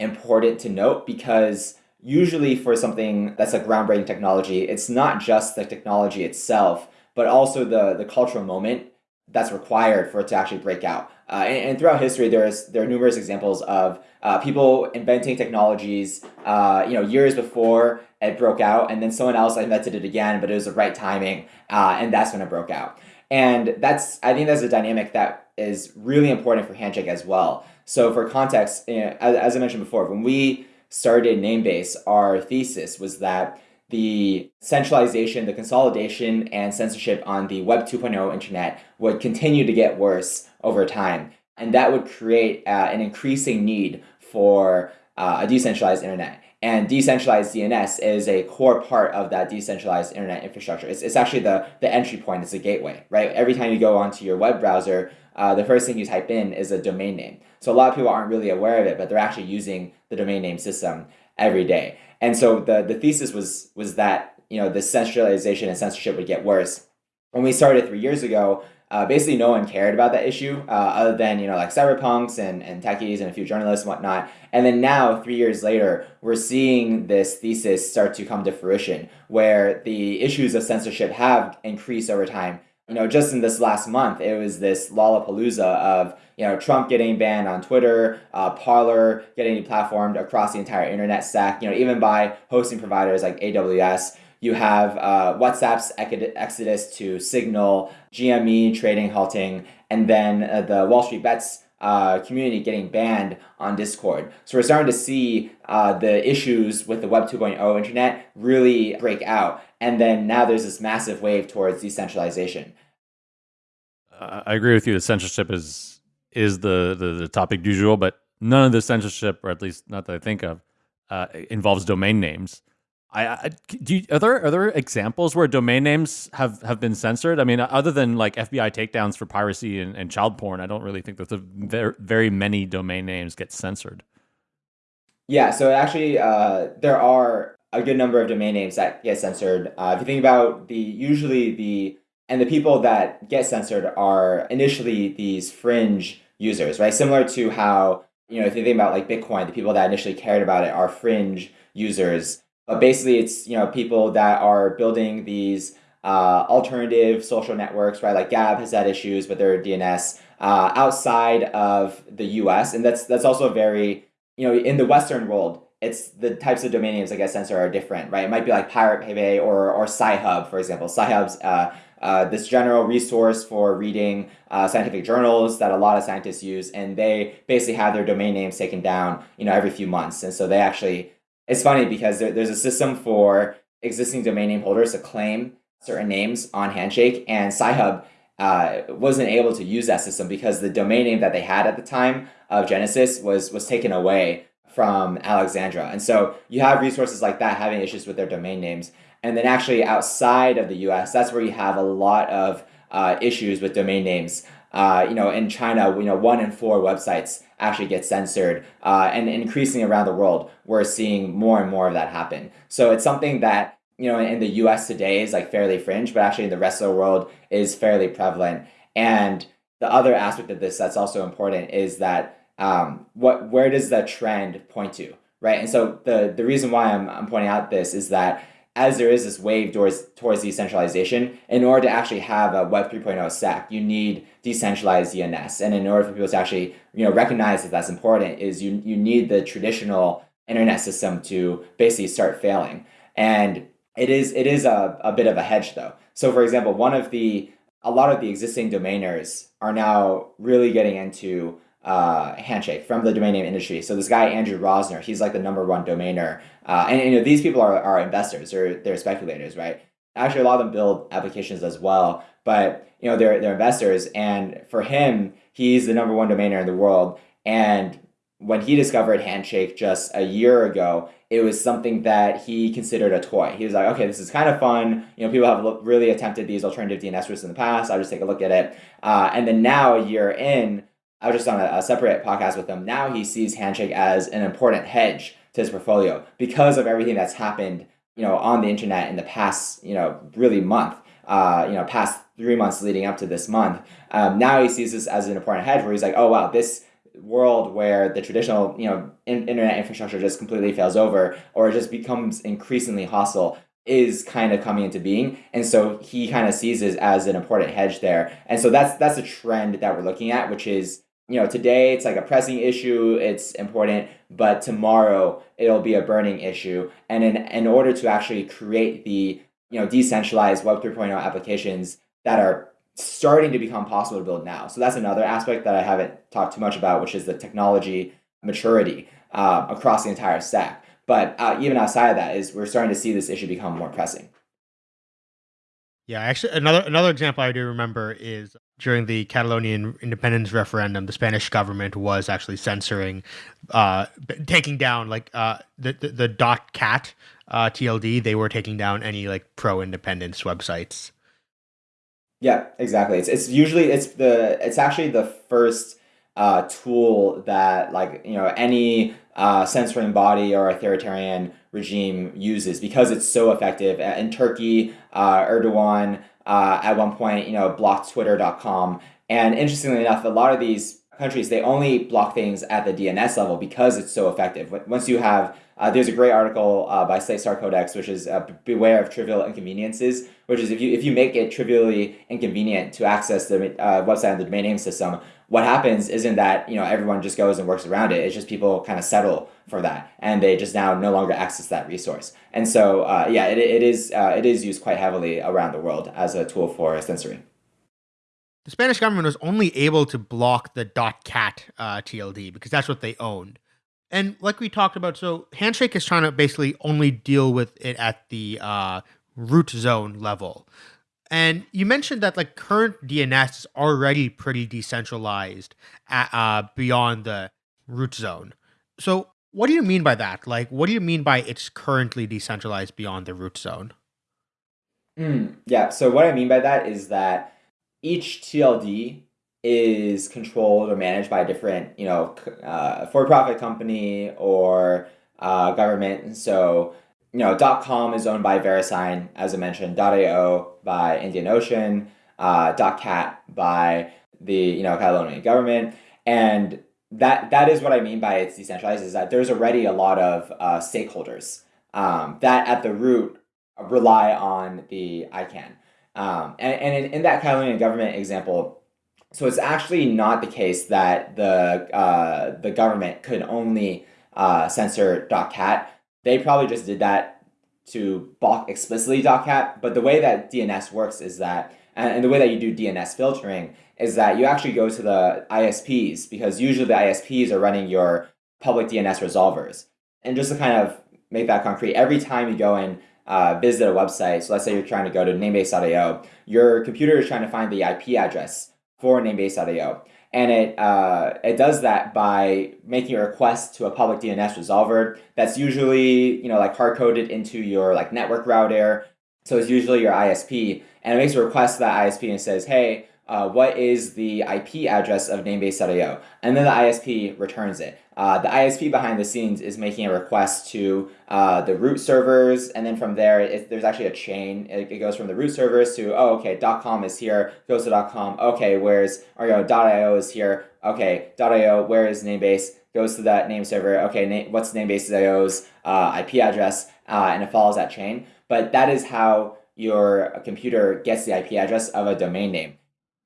important to note because usually for something that's a groundbreaking technology, it's not just the technology itself, but also the, the cultural moment that's required for it to actually break out. Uh, and, and, throughout history, there's there are numerous examples of uh, people inventing technologies, uh, you know, years before it broke out, and then someone else invented it again, but it was the right timing, uh, and that's when it broke out. And that's I think that's a dynamic that is really important for Handshake as well. So for context, you know, as, as I mentioned before, when we started Namebase, our thesis was that the centralization, the consolidation, and censorship on the Web 2.0 internet would continue to get worse over time. And that would create uh, an increasing need for uh, a decentralized internet. And decentralized DNS is a core part of that decentralized internet infrastructure. It's, it's actually the, the entry point, it's a gateway, right? Every time you go onto your web browser, uh, the first thing you type in is a domain name. So a lot of people aren't really aware of it, but they're actually using the domain name system every day. And so the, the thesis was, was that you know the centralization and censorship would get worse. When we started three years ago, uh, basically no one cared about that issue uh, other than you know like cyberpunks and, and techies and a few journalists and whatnot and then now three years later we're seeing this thesis start to come to fruition where the issues of censorship have increased over time you know, just in this last month, it was this lollapalooza of, you know, Trump getting banned on Twitter, uh, Parler getting deplatformed across the entire internet stack, you know, even by hosting providers like AWS. You have uh, WhatsApp's exodus to Signal, GME trading halting, and then uh, the Wall Street Bets uh, community getting banned on Discord. So we're starting to see uh, the issues with the Web 2.0 internet really break out. And then now there's this massive wave towards decentralization. Uh, I agree with you. The censorship is is the, the, the topic du jour, but none of the censorship, or at least not that I think of, uh, involves domain names. I, I do. You, are there are there examples where domain names have have been censored? I mean, other than like FBI takedowns for piracy and, and child porn, I don't really think that the very, very many domain names get censored. Yeah, so actually, uh, there are a good number of domain names that get censored. Uh, if you think about the usually the and the people that get censored are initially these fringe users, right? Similar to how you know if you think about like Bitcoin, the people that initially cared about it are fringe users but basically, it's you know people that are building these uh, alternative social networks, right? Like Gab has had issues with their DNS uh, outside of the U.S., and that's that's also very you know in the Western world. It's the types of domain names I guess censor are different, right? It might be like Pirate Bay or or Sci-Hub, for example. Sci-Hub's uh, uh, this general resource for reading uh, scientific journals that a lot of scientists use, and they basically have their domain names taken down, you know, every few months, and so they actually it's funny because there, there's a system for existing domain name holders to claim certain names on Handshake, and Sci-Hub uh, wasn't able to use that system because the domain name that they had at the time of Genesis was was taken away from Alexandra. And so you have resources like that having issues with their domain names. And then actually outside of the US, that's where you have a lot of uh, issues with domain names. Uh, you know, in China, you know, one in four websites actually get censored, uh, and increasingly around the world, we're seeing more and more of that happen. So it's something that you know in the U.S. today is like fairly fringe, but actually in the rest of the world is fairly prevalent. And the other aspect of this that's also important is that um, what where does the trend point to, right? And so the the reason why I'm I'm pointing out this is that as there is this wave towards towards decentralization, in order to actually have a Web 3.0 stack, you need decentralized DNS. And in order for people to actually you know recognize that that's important, is you you need the traditional internet system to basically start failing. And it is it is a, a bit of a hedge though. So for example, one of the a lot of the existing domainers are now really getting into uh, Handshake from the domain name industry. So this guy Andrew Rosener, he's like the number one domainer, uh, and, you know these people are, are investors, they're they're speculators, right? Actually, a lot of them build applications as well, but you know they're they're investors, and for him, he's the number one domainer in the world. And when he discovered Handshake just a year ago, it was something that he considered a toy. He was like, okay, this is kind of fun. You know, people have really attempted these alternative DNS routes in the past. I'll just take a look at it. Uh, and then now, a year in, I was just on a, a, separate podcast with him. Now he sees Handshake as an important hedge to his portfolio because of everything that's happened, you know, on the internet in the past, you know, really month, uh, you know, past three months leading up to this month. Um, now he sees this as an important hedge where he's like, oh wow, this world where the traditional, you know, in- internet infrastructure just completely fails over or it just becomes increasingly hostile is kind of coming into being and so he kind of sees it as an important hedge there and so that's that's a trend that we're looking at which is you know today it's like a pressing issue it's important but tomorrow it'll be a burning issue. And in in order to actually create the you know decentralized web 3.0 applications that are starting to become possible to build now. So that's another aspect that i haven't talked too much about which is the technology maturity uh, across the entire stack. But uh, even outside of that, is we're starting to see this issue become more pressing. Yeah, actually, another another example I do remember is during the Catalonian independence referendum, the Spanish government was actually censoring, uh, taking down like uh, the, the the dot cat uh, TLD. They were taking down any like pro independence websites. Yeah, exactly. It's it's usually it's the it's actually the first uh, tool that like you know any uh, censoring body or authoritarian regime uses because it's so effective. In Turkey, uh, Erdogan uh, at one point you know blocked Twitter.com, and interestingly enough, a lot of these countries they only block things at the DNS level because it's so effective. Once you have uh, there's a great article uh, by Slate Star Codex, which is uh, "Beware of Trivial Inconveniences," which is if you if you make it trivially inconvenient to access the uh, website on the domain name system, what happens isn't that you know everyone just goes and works around it. It's just people kind of settle for that, and they just now no longer access that resource. And so, uh, yeah, it, it is uh, it is used quite heavily around the world as a tool for censoring. The Spanish government was only able to block the .cat uh, TLD because that's what they owned. And like we talked about, so Handshake is trying to basically only deal with it at the uh, root zone level. And you mentioned that like current DNS is already pretty decentralized at, uh, beyond the root zone. So what do you mean by that? Like, what do you mean by it's currently decentralized beyond the root zone? Mm, yeah. So what I mean by that is that each TLD is controlled or managed by a different, you know, uh, for-profit company or uh, government. So you know, .com is owned by VeriSign, as I mentioned, .io by Indian Ocean, uh, .cat by the, you know, Catalonian government. And that that is what I mean by it's decentralized, is that there's already a lot of uh, stakeholders um, that at the root rely on the ICANN. Um, and and in, in that Catalonian government example, so it's actually not the case that the uh, the government could only uh, censor .cat they probably just did that to block explicitly .cat, but the way that DNS works is that, and the way that you do DNS filtering is that you actually go to the ISPs because usually the ISPs are running your public DNS resolvers. And just to kind of make that concrete, every time you go and uh, visit a website, so let's say you're trying to go to namebase.io, your computer is trying to find the IP address for namebase.io and it uh, it does that by making a request to a public DNS resolver that's usually you know like hard coded into your like network router. So it's usually your ISP, and it makes a request to that ISP and says, "Hey, uh, what is the IP address of namebase.io?" And then the ISP returns it. Uh, the ISP behind the scenes is making a request to uh, the root servers, and then from there, it, there's actually a chain. It, it, goes from the root servers to, oh, okay, .com is here, goes to .com, okay, where's, or, you know, .io is here, okay, .io, where is Namebase, goes to that name server, okay, na what's Namebase.io's uh, IP address, uh, and it follows that chain. But that is how your computer gets the IP address of a domain name.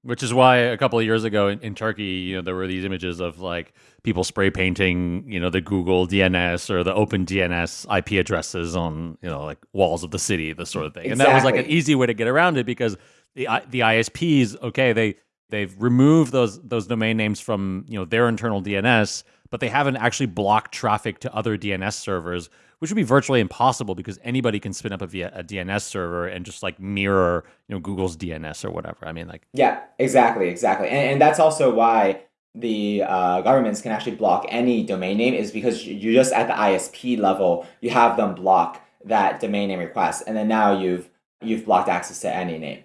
Which is why a couple of years ago in, in, Turkey, you know, there were these images of like people spray painting, you know, the Google DNS or the Open DNS IP addresses on, you know, like walls of the city, this sort of thing. Exactly. And that was like an easy way to get around it because the the ISPs, okay, they they've removed those those domain names from you know their internal DNS, but they haven't actually blocked traffic to other DNS servers, which would be virtually impossible because anybody can spin up a, a DNS server and just like mirror, you know, Google's DNS or whatever. I mean, like yeah, exactly, exactly, and, and that's also why the uh, governments can actually block any domain name is because you just at the ISP level you have them block that domain name request, and then now you've you've blocked access to any name.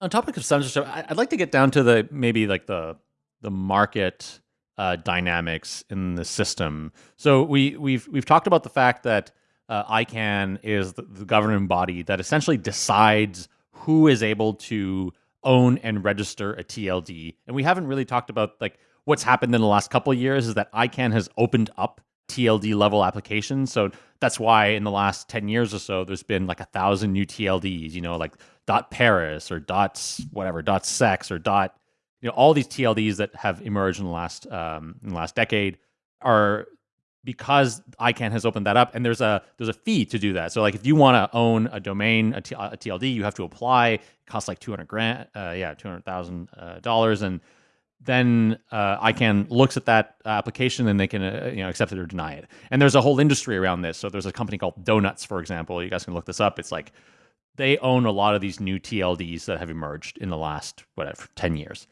On topic of censorship, I'd like to get down to the maybe like the the market uh, dynamics in the system. So we we've we've talked about the fact that uh, ICANN is the, the governing body that essentially decides who is able to own and register a TLD, and we haven't really talked about like what's happened in the last couple of years is that ICANN has opened up TLD level applications. So that's why in the last 10 years or so, there's been like a thousand new TLDs, you know, like dot Paris or dots, whatever, dot sex or dot, you know, all these TLDs that have emerged in the last, um, in the last decade are because ICANN has opened that up and there's a, there's a fee to do that. So like if you want to own a domain, a, T, a TLD, you have to apply, it costs like 200 grand, uh, yeah, 200,000 uh, dollars. And then uh, ICANN looks at that application and they can uh, you know accept it or deny it. And there's a whole industry around this. So there's a company called Donuts, for example. You guys can look this up. It's like they own a lot of these new TLDs that have emerged in the last whatever 10 years.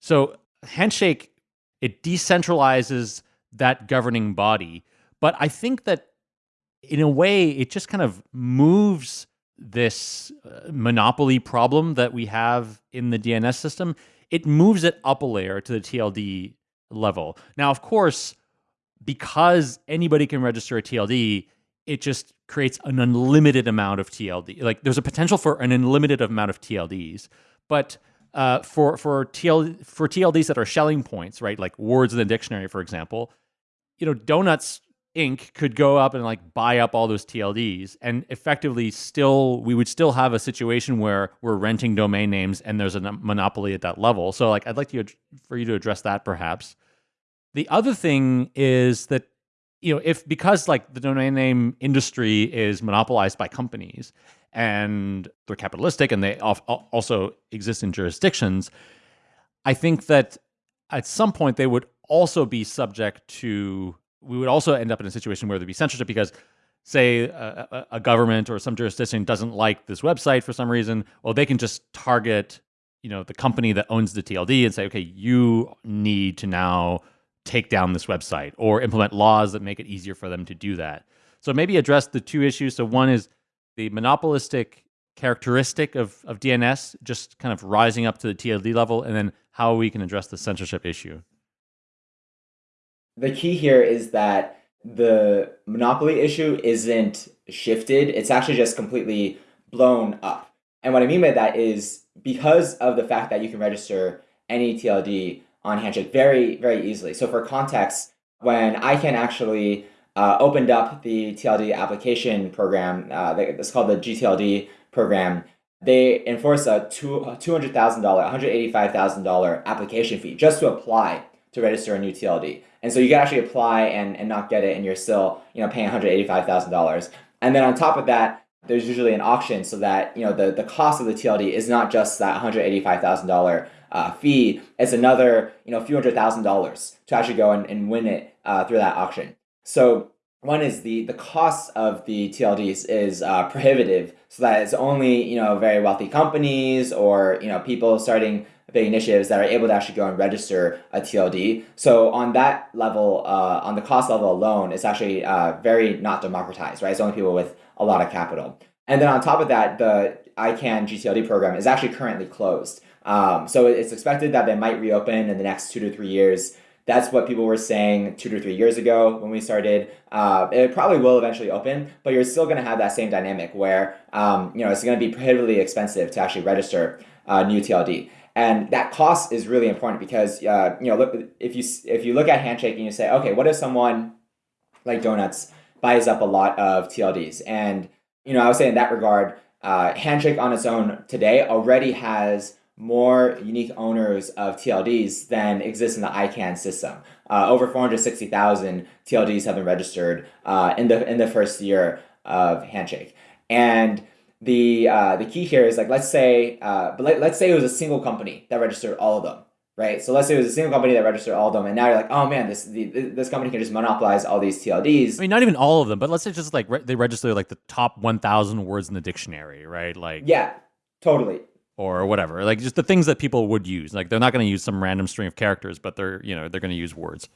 So Handshake it decentralizes that governing body, but I think that in a way it just kind of moves this uh, monopoly problem that we have in the DNS system it moves it up a layer to the TLD level. Now, of course, because anybody can register a TLD, it just creates an unlimited amount of TLD. Like there's a potential for an unlimited amount of TLDs, but uh, for for TL for TLDs that are Schelling points, right? Like words in the dictionary, for example, you know, donuts Inc. could go up and like buy up all those TLDs and effectively still we would still have a situation where we're renting domain names and there's a monopoly at that level. So like I'd like to for you to address that perhaps. The other thing is that you know if because like the domain name industry is monopolized by companies and they're capitalistic and they also exist in jurisdictions, I think that at some point they would also be subject to we would also end up in a situation where there'd be censorship because say a, a, government or some jurisdiction doesn't like this website for some reason, well, they can just target, you know, the company that owns the TLD and say, okay, you need to now take down this website or implement laws that make it easier for them to do that. So maybe address the two issues. So one is the monopolistic characteristic of, of DNS just kind of rising up to the TLD level, and then how we can address the censorship issue the key here is that the monopoly issue isn't shifted. It's actually just completely blown up. And what I mean by that is because of the fact that you can register any TLD on Handshake very, very easily. So for context, when ICANN actually uh, opened up the TLD application program, uh, it's called the GTLD program, they enforce a $200,000, $185,000 application fee just to apply to register a new TLD. And so you can actually apply and, and not get it and you're still, you know, paying $185,000. And then on top of that, there's usually an auction so that, you know, the, the cost of the TLD is not just that $185,000 uh, fee, it's another, you know, few hundred thousand dollars to actually go and, and win it uh, through that auction. So one is the the cost of the TLDs is uh, prohibitive, so that it's only you know very wealthy companies or you know people starting big initiatives that are able to actually go and register a TLD. So on that level, uh, on the cost level alone, it's actually uh, very not democratized, right? It's only people with a lot of capital. And then on top of that, the ICANN GTLD program is actually currently closed. Um, so it's expected that they might reopen in the next two to three years. That's what people were saying two to three years ago when we started. Uh, it probably will eventually open, but you're still going to have that same dynamic where um, you know it's going to be prohibitively expensive to actually register a new TLD. And that cost is really important because uh, you know look if you if you look at Handshake and you say okay what if someone like Donuts buys up a lot of TLDs and you know I would say in that regard uh, Handshake on its own today already has more unique owners of TLDs than exists in the ICANN system. Uh, over 460,000 TLDs have been registered uh, in the in the first year of Handshake. And the uh, the key here is like let's say uh, but let, let's say it was a single company that registered all of them right so let's say it was a single company that registered all of them and now you're like oh man this the, this company can just monopolize all these TLDs I mean not even all of them but let's say just like re- they register like the top 1000 words in the dictionary right like yeah totally or whatever like just the things that people would use like they're not going to use some random string of characters but they're you know they're going to use words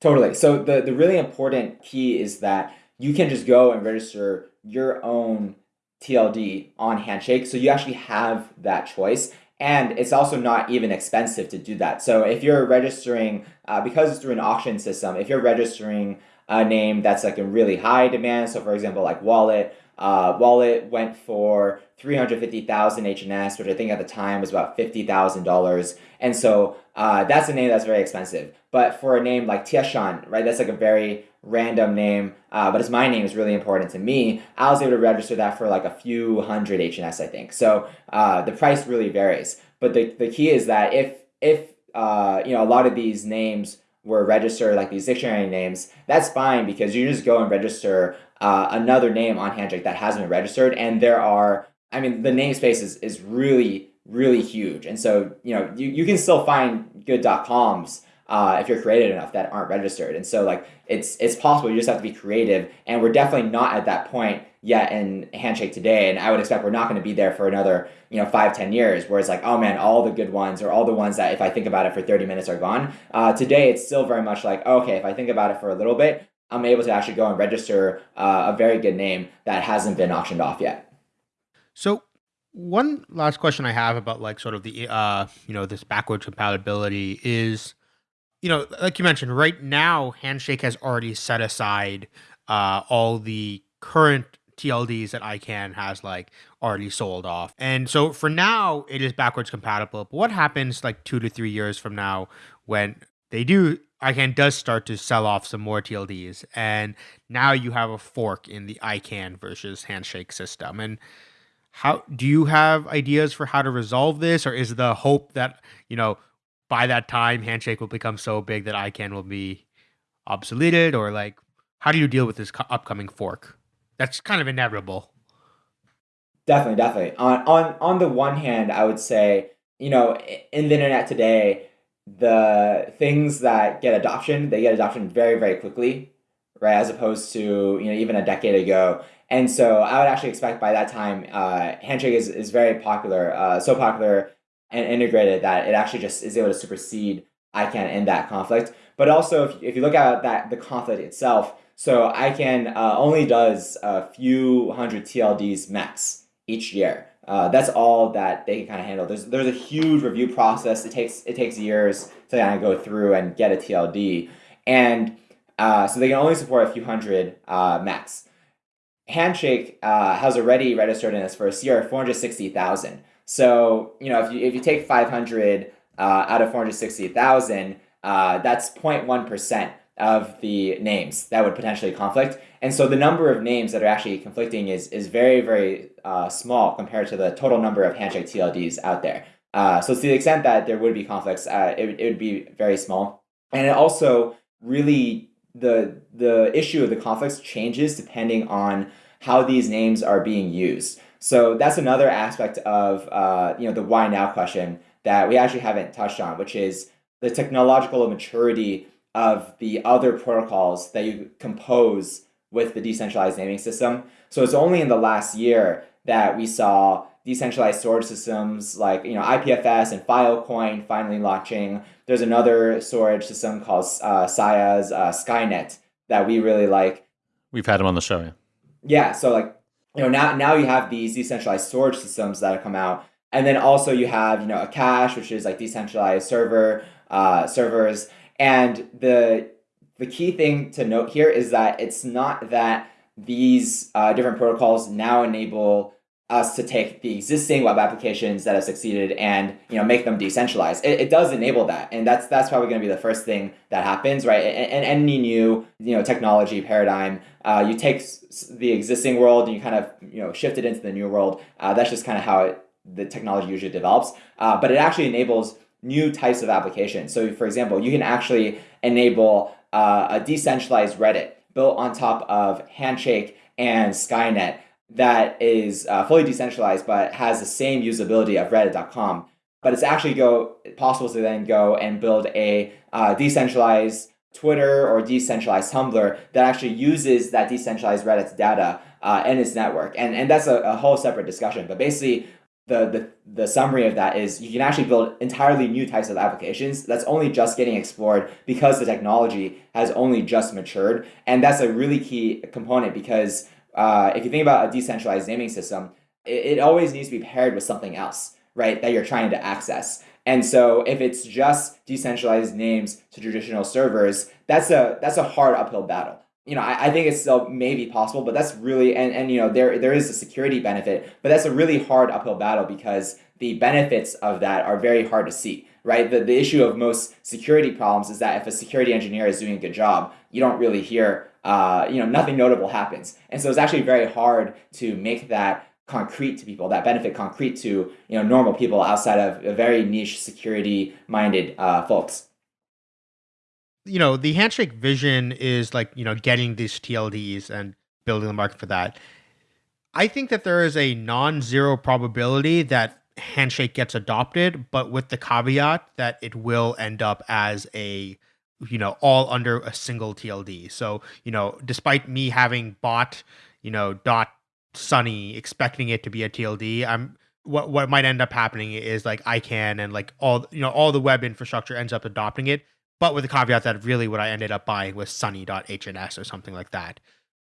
totally so the the really important key is that you can just go and register your own TLD on Handshake. So you actually have that choice. And it's also not even expensive to do that. So if you're registering, uh, because it's through an auction system, if you're registering a name that's like in really high demand, so for example, like Wallet, uh, Wallet went for 350,000 HNS, which I think at the time was about $50,000. And so uh, that's a name that's very expensive. But for a name like Tieshun, right, that's like a very random name, uh, but it's my name is really important to me. I was able to register that for like a few hundred HNS, I think. So uh, the price really varies. But the, the key is that if, if uh, you know, a lot of these names were registered like these dictionary names, that's fine because you just go and register uh, another name on Handshake that hasn't been registered. And there are, I mean, the namespace is, is really, really huge. And so, you know, you, you can still find good .coms uh, if you're creative enough that aren't registered. And so like it's it's possible. You just have to be creative. And we're definitely not at that point yet in Handshake today. And I would expect we're not going to be there for another you know five ten years where it's like oh man all the good ones or all the ones that if I think about it for 30 minutes are gone. Uh, today it's still very much like okay if I think about it for a little bit I'm able to actually go and register uh, a very good name that hasn't been auctioned off yet. So one last question I have about like sort of the uh you know this backwards compatibility is you know like you mentioned right now Handshake has already set aside uh all the current TLDs that ICANN has like already sold off. And so for now it is backwards compatible. But what happens like 2 to 3 years from now when they do ICANN does start to sell off some more TLDs, and now you have a fork in the ICANN versus Handshake system. And how do you have ideas for how to resolve this, or is the hope that you know by that time Handshake will become so big that ICANN will be obsoleted, or like how do you deal with this upcoming fork? That's kind of inevitable. Definitely, definitely. On on on the one hand, I would say you know in the internet today the things that get adoption, they get adoption very, very quickly, right? As opposed to, you know, even a decade ago. And so I would actually expect by that time, uh, Handshake is, is very popular, uh, so popular and integrated that it actually just is able to supersede ICANN in that conflict. But also, if, if you look at that the conflict itself, so ICANN uh, only does a few hundred TLDs max each year. Uh, that's all that they can kind of handle. There's there's a huge review process. It takes it takes years to kind of go through and get a TLD, and uh, so they can only support a few hundred uh, max. Handshake uh, has already registered in four hundred sixty thousand. So you know if you if you take five hundred uh, out of four hundred sixty thousand, uh, that's 0.1 percent of the names that would potentially conflict. And so the number of names that are actually conflicting is, is very, very uh, small compared to the total number of handshake TLDs out there. Uh, so to the extent that there would be conflicts, uh, it, it would be very small. And it also really, the, the issue of the conflicts changes depending on how these names are being used. So that's another aspect of uh, you know the why now question that we actually haven't touched on, which is the technological maturity of the other protocols that you compose with the decentralized naming system. So it's only in the last year that we saw decentralized storage systems like you know IPFS and Filecoin finally launching. There's another storage system called uh, Sia's uh, Skynet that we really like. We've had them on the show. Yeah. Yeah. So like you know now now you have these decentralized storage systems that have come out, and then also you have you know Akash, which is like decentralized server uh, servers and the the key thing to note here is that it's not that these uh, different protocols now enable us to take the existing web applications that have succeeded and you know make them decentralized. It, it does enable that, and that's that's probably going to be the first thing that happens, right? And, any new you know technology paradigm, uh, you take the existing world and you kind of you know shift it into the new world. Uh, that's just kind of how it, the technology usually develops. Uh, but it actually enables new types of applications. So for example, you can actually enable uh, a decentralized Reddit built on top of Handshake and Skynet that is uh, fully decentralized but has the same usability of reddit.com. But it's actually go possible to then go and build a uh, decentralized Twitter or decentralized Tumblr that actually uses that decentralized Reddit's data uh, in its network. And, and that's a, a whole separate discussion. But basically, the, the, the summary of that is you can actually build entirely new types of applications that's only just getting explored because the technology has only just matured. And that's a really key component because uh, if you think about a decentralized naming system, it, it always needs to be paired with something else right, that you're trying to access. And so if it's just decentralized names to traditional servers, that's a that's a hard uphill battle. You know, I, I think it's still maybe possible, but that's really and, and you know there there is a security benefit, but that's a really hard uphill battle because the benefits of that are very hard to see, right? The, the issue of most security problems is that if a security engineer is doing a good job, you don't really hear, uh, you know, nothing notable happens. And so it's actually very hard to make that concrete to people, that benefit concrete to, you know, normal people outside of a very niche security minded uh, folks you know the handshake vision is like you know getting these tlds and building the market for that i think that there is a non-zero probability that handshake gets adopted, but with the caveat that it will end up as a you know all under a single TLD. So you know, despite me having bought you know dot sunny expecting it to be a TLD, I'm what what might end up happening is like ICANN and like all you know all the web infrastructure ends up adopting it, but with the caveat that really what I ended up buying was sunny.hns or something like that.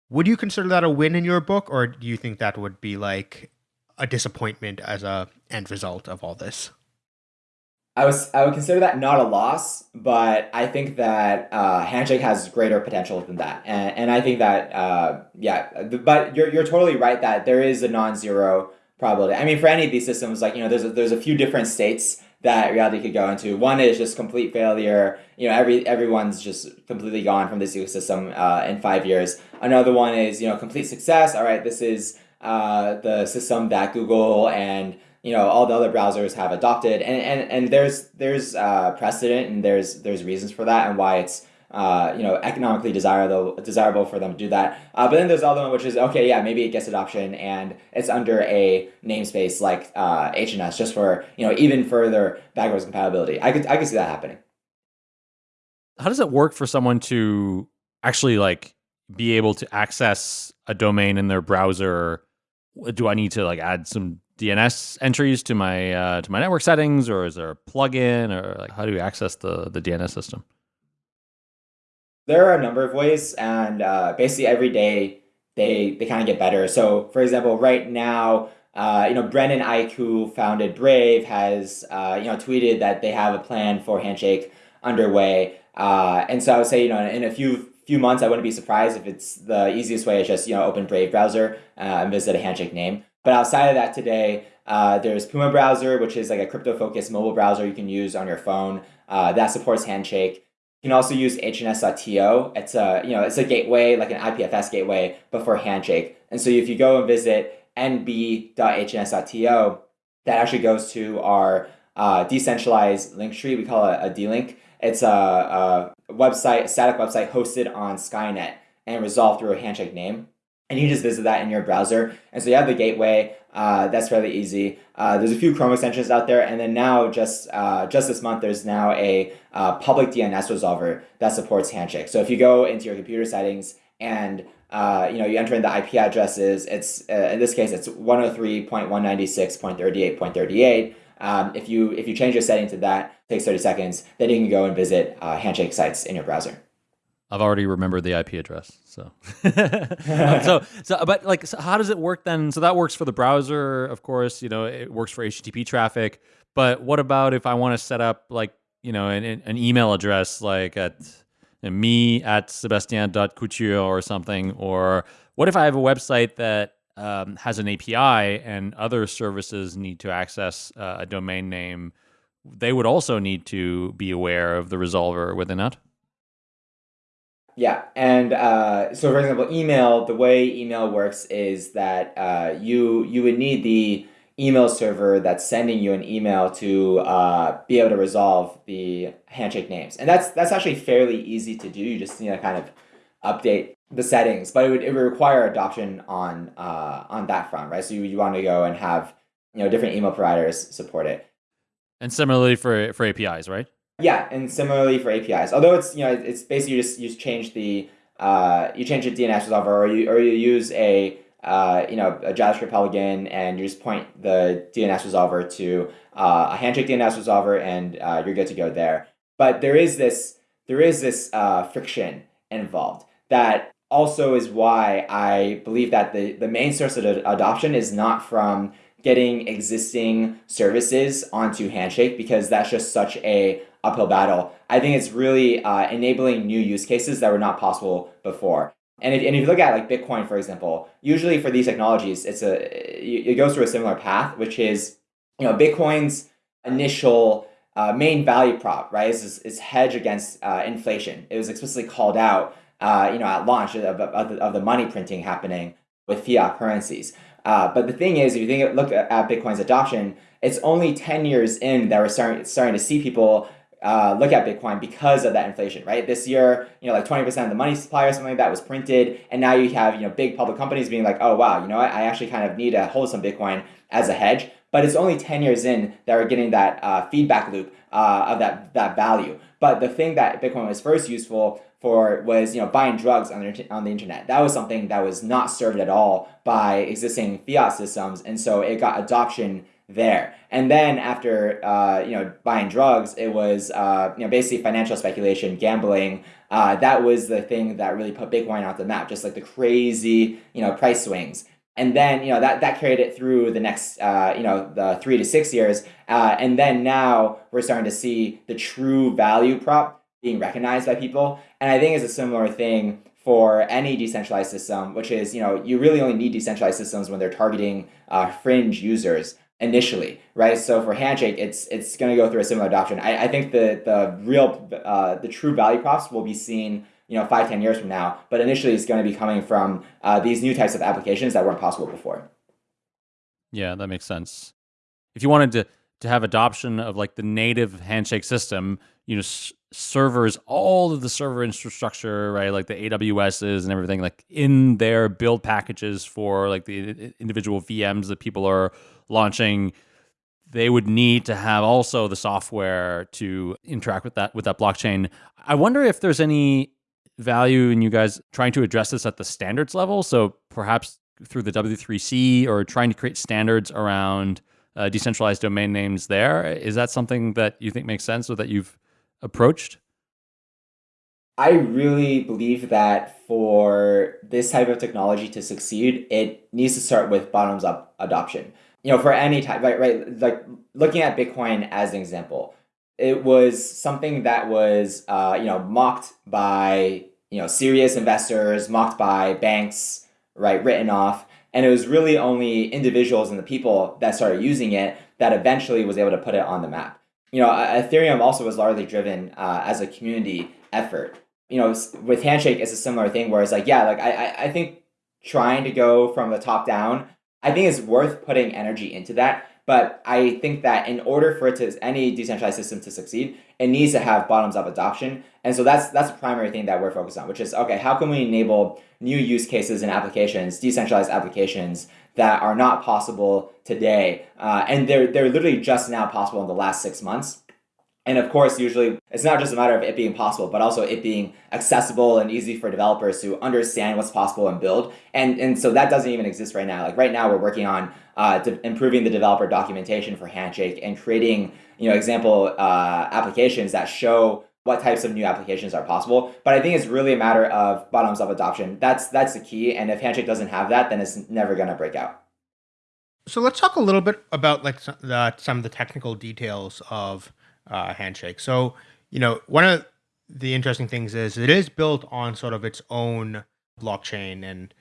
Would you consider that a win in your book, or do you think that would be like a disappointment as a end result of all this? I was I would consider that not a loss, but I think that uh, Handshake has greater potential than that, and, and I think that uh, yeah, but you're you're totally right that there is a non-zero probability. I mean, for any of these systems, like you know, there's a, there's a few different states that reality could go into. One is just complete failure. You know, every everyone's just completely gone from this ecosystem uh, in five years. Another one is you know complete success. All right, this is uh, the system that Google and you know all the other browsers have adopted, and and, and there's there's uh, precedent and there's there's reasons for that and why it's uh, you know economically desirable desirable for them to do that. Uh, but then there's the other one which is okay, yeah, maybe it gets adoption and it's under a namespace like uh, HNS just for you know even further backwards compatibility. I could I could see that happening. How does it work for someone to actually like be able to access a domain in their browser do I need to like add some DNS entries to my uh, to my network settings, or is there a plugin, or like how do you access the the DNS system? There are a number of ways, and uh, basically every day they they kind of get better. So, for example, right now, uh, you know, Brendan Eich, who founded Brave, has uh, you know tweeted that they have a plan for Handshake underway, uh, and so I would say you know in a few few months, I wouldn't be surprised if it's the easiest way is just you know open Brave browser uh, and visit a handshake name. But outside of that, today uh, there's Puma browser, which is like a crypto focused mobile browser you can use on your phone that supports handshake. You can also use HNS.to. It's a you know it's a gateway like an IPFS gateway, but for handshake. And so if you go and visit nb.hns.to, that actually goes to our uh, decentralized link tree. We call it a D-link. It's a, a website, a static website hosted on Skynet and resolved through a handshake name. And you just visit that in your browser. And so you have the gateway. Uh, that's fairly easy. Uh, there's a few Chrome extensions out there, and then now just uh, just this month, there's now a uh, public DNS resolver that supports Handshake. So if you go into your computer settings and uh, you know you enter in the IP addresses, it's uh, in this case it's 103.196.38.38. Um, if you if you change your setting to that, takes 30 seconds, then you can go and visit handshake sites in your browser. I've already remembered the IP address. So, so, so, but like, so how does it work then? So that works for the browser, of course. You know, it works for HTTP traffic. But what about if I want to set up like, you know, an, an email address like at you know, me at sebastien.couture or something? Or what if I have a website that um, has an API and other services need to access uh, a domain name, they would also need to be aware of the resolver within it. Yeah, and uh, so for example, email. The way email works is that uh, you you would need the email server that's sending you an email to uh, be able to resolve the handshake names, and that's that's actually fairly easy to do. You just need to kind of update the settings, but it would, it would require adoption on uh, on that front, right? So you, you want to go and have you know different email providers support it. And similarly for for APIs, right? Yeah, and similarly for APIs. Although it's you know it's basically you just you just change the uh, you change the DNS resolver or you or you use a uh, you know a JavaScript plugin and you just point the DNS resolver to uh, a handshake DNS resolver and uh, you're good to go there. But there is this there is this uh, friction involved that also is why I believe that the, the main source of adoption is not from getting existing services onto Handshake because that's just such a uphill battle. I think it's really uh, enabling new use cases that were not possible before. And if, and if you look at like Bitcoin, for example, usually for these technologies, it's a it goes through a similar path, which is you know Bitcoin's initial uh, main value prop, right, is, hedge against uh, inflation. It was explicitly called out, uh, you know, at launch of, of, of, the money printing happening with fiat currencies. Uh, but the thing is, if you think look at Bitcoin's adoption, it's only 10 years in that we're starting, starting to see people uh, look at Bitcoin because of that inflation, right? This year, you know, like 20% of the money supply or something like that was printed. And now you have, you know, big public companies being like, oh, wow, you know what? I actually kind of need to hold some Bitcoin as a hedge. But it's only 10 years in that we're getting that uh, feedback loop uh, of that, that value. But the thing that Bitcoin was first useful for was you know buying drugs on the, on the internet. That was something that was not served at all by existing fiat systems. And so it got adoption there. And then after uh, you know buying drugs, it was uh, you know basically financial speculation, gambling. Uh, that was the thing that really put Bitcoin off the map, just like the crazy you know price swings. And then you know that that carried it through the next uh, you know the three to six years, uh, and then now we're starting to see the true value prop being recognized by people. And I think it's a similar thing for any decentralized system, which is you know you really only need decentralized systems when they're targeting uh, fringe users initially, right? So for Handshake, it's it's going to go through a similar adoption. I, I think the the real uh, the true value props will be seen you know five ten years from now, but initially it's going to be coming from uh, these new types of applications that weren't possible before. Yeah, that makes sense. If you wanted to to have adoption of like the native Handshake system, you know, servers, all of the server infrastructure, right, like the AWSs and everything, like in their build packages for like the individual VMs that people are launching, they would need to have also the software to interact with that with that blockchain. I wonder if there's any value in you guys trying to address this at the standards level. So perhaps through the W3C or trying to create standards around uh, decentralized domain names there. Is that something that you think makes sense or that you've approached? I really believe that for this type of technology to succeed, it needs to start with bottoms up adoption. You know, for any type, right, right, like looking at Bitcoin as an example, it was something that was, uh, you know, mocked by, you know, serious investors, mocked by banks, right, written off. And it was really only individuals and the people that started using it that eventually was able to put it on the map you know, Ethereum also was largely driven uh, as a community effort. You know, with Handshake, it's a similar thing where it's like, yeah, like I, I think trying to go from the top down, I think it's worth putting energy into that. But I think that in order for it to any decentralized system to succeed, it needs to have bottoms up adoption. And so that's that's the primary thing that we're focused on, which is okay, how can we enable new use cases and applications, decentralized applications that are not possible today, uh, and they're they're literally just now possible in the last six months. And of course, usually it's not just a matter of it being possible, but also it being accessible and easy for developers to understand what's possible and build. And and so that doesn't even exist right now. Like right now, we're working on uh, improving the developer documentation for Handshake and creating you know example uh, applications that show what types of new applications are possible. But I think it's really a matter of bottoms up adoption. That's that's the key. And if Handshake doesn't have that, then it's never going to break out. So let's talk a little bit about like some, the, some of the technical details of uh, Handshake. So you know, one of the interesting things is it is built on sort of its own blockchain and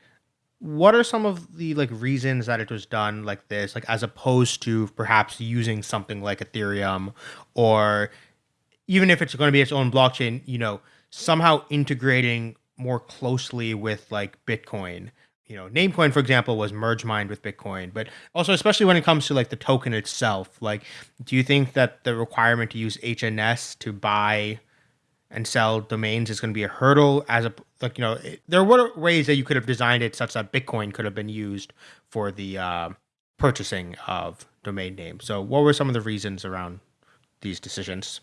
what are some of the like reasons that it was done like this like as opposed to perhaps using something like ethereum or even if it's going to be its own blockchain, you know, somehow integrating more closely with like Bitcoin. You know, Namecoin, for example, was merge mined with Bitcoin, but also especially when it comes to like the token itself. Like, do you think that the requirement to use HNS to buy and sell domains is going to be a hurdle? As a like, you know, it, there were ways that you could have designed it such that Bitcoin could have been used for the uh, purchasing of domain names. So, what were some of the reasons around these decisions?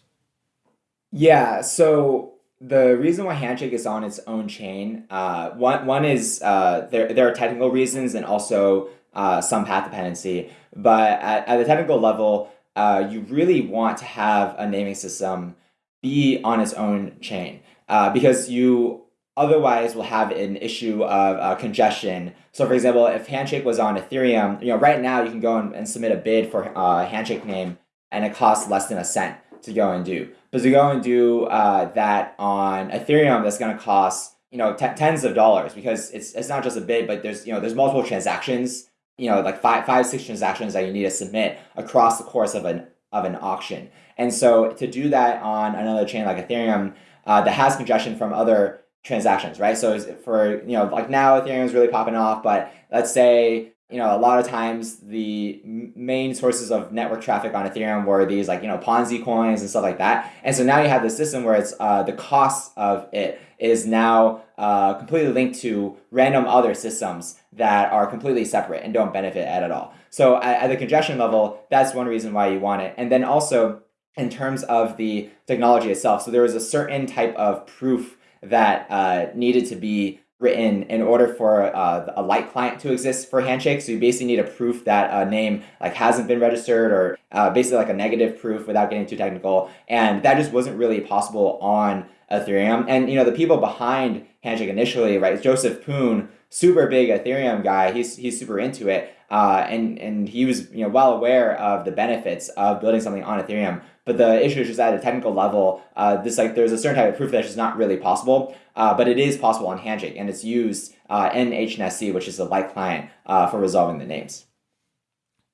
Yeah, so the reason why Handshake is on its own chain, uh, one one is uh, there there are technical reasons and also uh, some path dependency. But at, at the technical level, uh, you really want to have a naming system be on its own chain uh, because you otherwise will have an issue of uh, congestion. So, for example, if Handshake was on Ethereum, you know, right now you can go and, and submit a bid for a Handshake name, and it costs less than a cent to go and do. But to go and do uh, that on Ethereum, that's going to cost you know tens of dollars because it's it's not just a bid, but there's you know there's multiple transactions, you know, like five five six transactions that you need to submit across the course of an of an auction. And so to do that on another chain like Ethereum uh, that has congestion from other transactions, right? So for, you know, like now Ethereum is really popping off, but let's say, you know, a lot of times the main sources of network traffic on Ethereum were these like, you know, Ponzi coins and stuff like that. And so now you have this system where it's uh, the cost of it is now uh, completely linked to random other systems that are completely separate and don't benefit at, at all. So at, at the congestion level, that's one reason why you want it. And then also in terms of the technology itself, so there was a certain type of proof that uh, needed to be written in order for uh, a light client to exist for Handshake. So you basically need a proof that a name like hasn't been registered or uh, basically like a negative proof without getting too technical. And that just wasn't really possible on Ethereum. And you know the people behind Handshake initially, right? Joseph Poon, super big Ethereum guy. He's he's super into it, uh, and and he was you know well aware of the benefits of building something on Ethereum. But the issue is just at a technical level, uh, this like there's a certain type of proof that's just not really possible, uh, but it is possible on Handshake, and it's used uh, in hnsd, which is the light client uh, for resolving the names.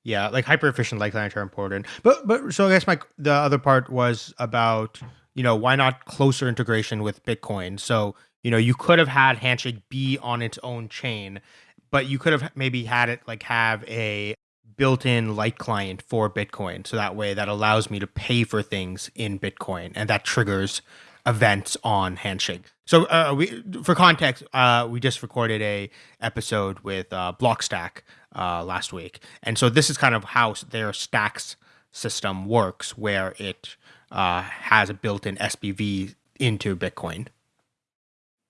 Yeah, like hyper efficient light clients are important. But but so I guess my the other part was about you know why not closer integration with Bitcoin. So you know you could have had Handshake be on its own chain, but you could have maybe had it like have a built-in light client for Bitcoin. So that way that allows me to pay for things in Bitcoin and that triggers events on Handshake. So uh, we, for context, uh, we just recorded a episode with uh, Blockstack uh, last week, and so this is kind of how their stacks system works, where it uh, has a built-in SPV into Bitcoin.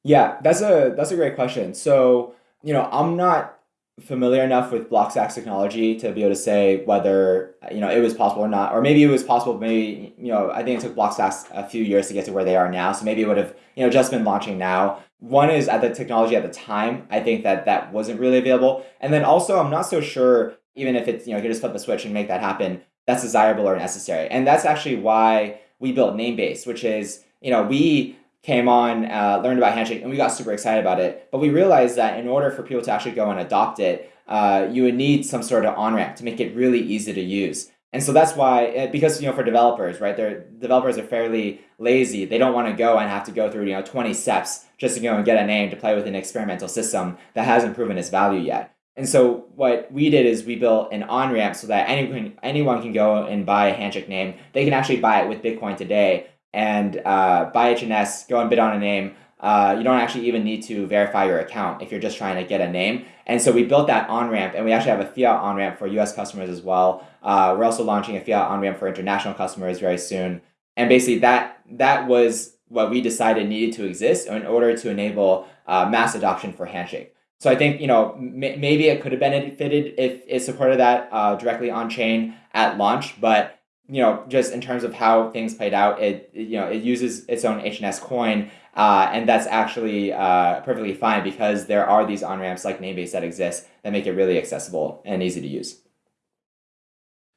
Yeah, that's a that's a great question. So you know, I'm not familiar enough with Blockstack's technology to be able to say whether you know it was possible or not, or maybe it was possible. Maybe you know I think it took Blockstack a few years to get to where they are now, so maybe it would have you know just been launching now. One is at the technology at the time. I think that that wasn't really available, and then also I'm not so sure even if it's you know you just flip the switch and make that happen. That's desirable or necessary, and that's actually why we built Namebase, which is you know we came on, uh, learned about Handshake, and we got super excited about it. But we realized that in order for people to actually go and adopt it, uh, you would need some sort of on ramp to make it really easy to use. And so that's why, eh, because you know, for developers, right, their developers are fairly lazy. They don't want to go and have to go through you know twenty steps just to go and get a name to play with an experimental system that hasn't proven its value yet. And so what we did is we built an on ramp so that anyone anyone can go and buy a handshake name. They can actually buy it with Bitcoin today and uh, buy HNS, go and bid on a name. Uh, you don't actually even need to verify your account if you're just trying to get a name. And so we built that on ramp, and we actually have a fiat on ramp for US customers as well. Uh, we're also launching a fiat on ramp for international customers very soon. And basically, that that was what we decided needed to exist in order to enable uh, mass adoption for Handshake. So I think you know maybe it could have benefited if it supported that uh, directly on chain at launch, but you know, just in terms of how things played out, it you know it uses its own HNS coin, uh, and that's actually uh, perfectly fine because there are these on ramps like Namebase that exist that make it really accessible and easy to use.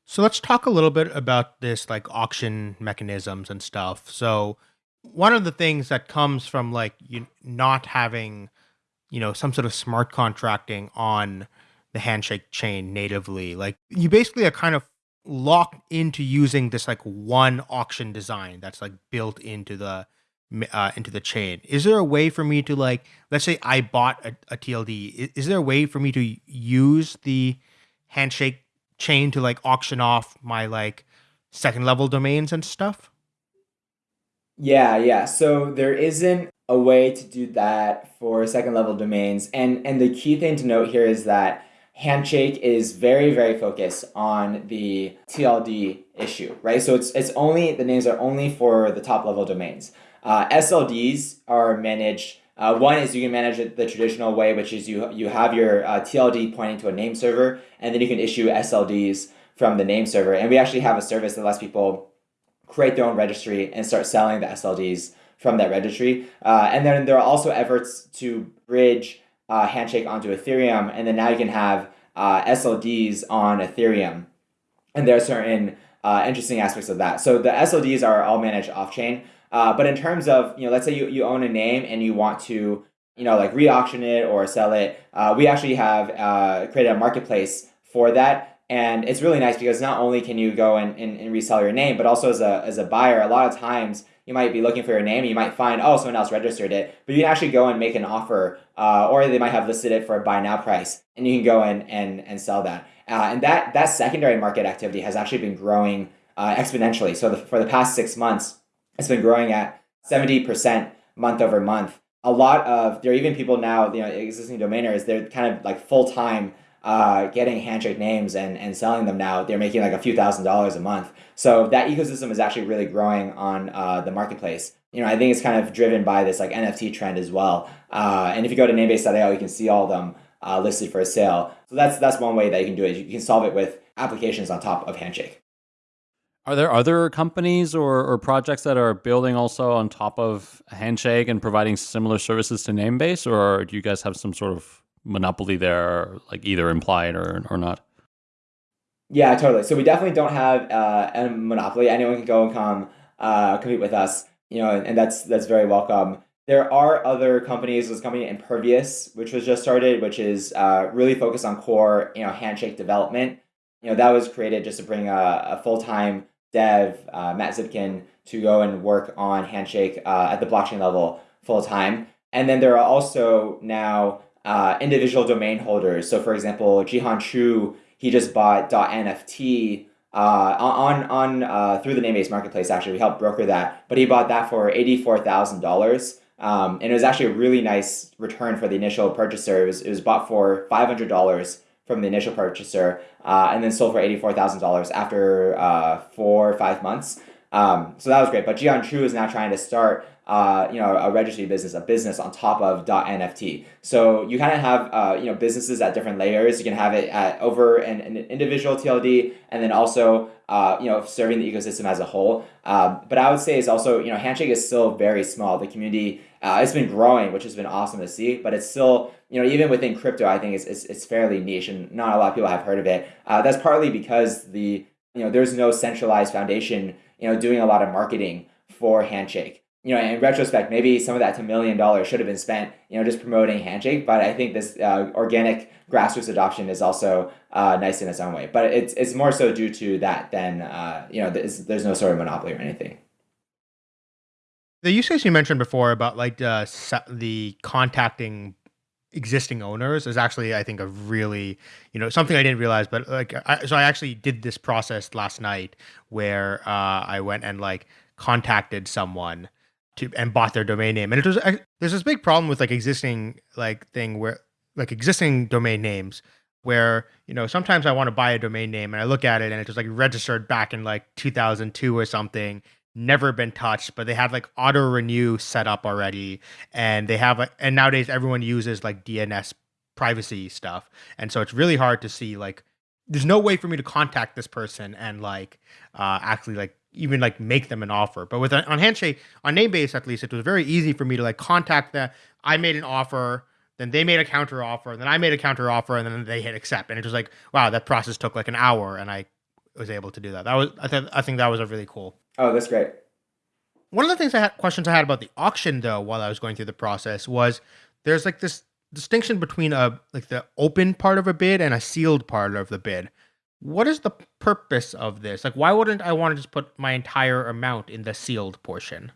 So let's talk a little bit about this like auction mechanisms and stuff. So one of the things that comes from like you not having, you know, some sort of smart contracting on the handshake chain natively, like you basically are kind of locked into using this like one auction design that's like built into the uh, into the chain. Is there a way for me to like, let's say I bought a, a TLD. Is, is there a way for me to use the handshake chain to like auction off my like second level domains and stuff? Yeah, yeah. So there isn't a way to do that for second level domains. And and the key thing to note here is that Handshake is very, very focused on the TLD issue, right? So it's it's only the names are only for the top level domains. Uh, SLDs are managed. Uh, one is you can manage it the traditional way, which is you you have your uh, TLD pointing to a name server, and then you can issue SLDs from the name server. And we actually have a service that lets people create their own registry and start selling the SLDs from that registry. Uh, and then there are also efforts to bridge uh, Handshake onto Ethereum, and then now you can have uh, SLDs on Ethereum. And there are certain uh, interesting aspects of that. So the SLDs are all managed off chain. Uh, but in terms of, you know, let's say you, you own a name and you want to, you know, like re-auction it or sell it, uh, we actually have uh, created a marketplace for that. And it's really nice because not only can you go and, and, and resell your name, but also as a, as a buyer, a lot of times you might be looking for your name. You might find, oh, someone else registered it, but you can actually go and make an offer, uh, or they might have listed it for a buy now price, and you can go in and, and sell that. Uh, and that, that secondary market activity has actually been growing uh, exponentially. So the, for the past six months, it's been growing at 70% month over month. A lot of, there are even people now, you know, existing domainers, they're kind of like full time uh, getting handshake names and, and selling them now. They're making like a few thousand dollars a month. So that ecosystem is actually really growing on uh, the marketplace. You know, I think it's kind of driven by this like NFT trend as well. Uh, and if you go to namebase.io, you can see all of them uh, listed for a sale. So that's that's one way that you can do it. You can solve it with applications on top of Handshake. Are there other companies or, or projects that are building also on top of Handshake and providing similar services to Namebase, or do you guys have some sort of monopoly there, like either implied or or not? Yeah, totally. So we definitely don't have uh, a monopoly. Anyone can go and come uh, compete with us, you know, and that's that's very welcome. There are other companies. A company Impervious, which was just started, which is uh, really focused on core, you know, handshake development. You know, that was created just to bring a, a full time dev, uh, Matt Zipkin, to go and work on Handshake uh, at the blockchain level full time. And then there are also now uh, individual domain holders. So, for example, Jehan Chu, he just bought .nft uh, on on uh, through the Namebase marketplace. Actually, we helped broker that, but he bought that for eighty four thousand dollars. Um, and it was actually a really nice return for the initial purchaser. It was, it was bought for five hundred dollars from the initial purchaser, uh, and then sold for eighty four thousand dollars after uh, four or five months. Um, so that was great. But Jehan Chu is now trying to start uh, you know, a registry business, a business on top of .nft. So you kind of have, uh, you know, businesses at different layers. You can have it at over an, an individual TLD, and then also, uh, you know, serving the ecosystem as a whole. Um, but I would say it's also, you know, Handshake is still very small. The community, uh, it's been growing, which has been awesome to see. But it's still, you know, even within crypto, I think it's it's, it's fairly niche, and not a lot of people have heard of it. Uh, that's partly because the, you know, there's no centralized foundation, you know, doing a lot of marketing for Handshake you know, in retrospect, maybe some of that $2 million should have been spent, you know, just promoting Handshake. But I think this uh, organic grassroots adoption is also uh, nice in its own way. But it's, it's more so due to that than, uh, you know, there's, there's no sort of monopoly or anything. The use case you mentioned before about like the, the contacting existing owners is actually I think a really you know something I didn't realize but like I, so I actually did this process last night where uh, I went and like contacted someone to and bought their domain name. And it was there's this big problem with like existing like thing where like existing domain names where you know sometimes I want to buy a domain name and I look at it and it's just like registered back in like 2002 or something never been touched but they have like auto renew set up already and they have and nowadays everyone uses like DNS privacy stuff and so it's really hard to see like there's no way for me to contact this person and like uh actually like even like make them an offer. But with on Handshake, on Namebase at least, it was very easy for me to like contact them. I made an offer, then they made a counter offer, then I made a counter offer, and then they hit accept. And it was like, wow, that process took like an hour, and I was able to do that. That was I think I think that was a really cool. Oh, that's great. One of the things I had questions I had about the auction though, while I was going through the process, was there's like this distinction between a like the open part of a bid and a sealed part of the bid what is the purpose of this? Like, why wouldn't I want to just put my entire amount in the sealed portion?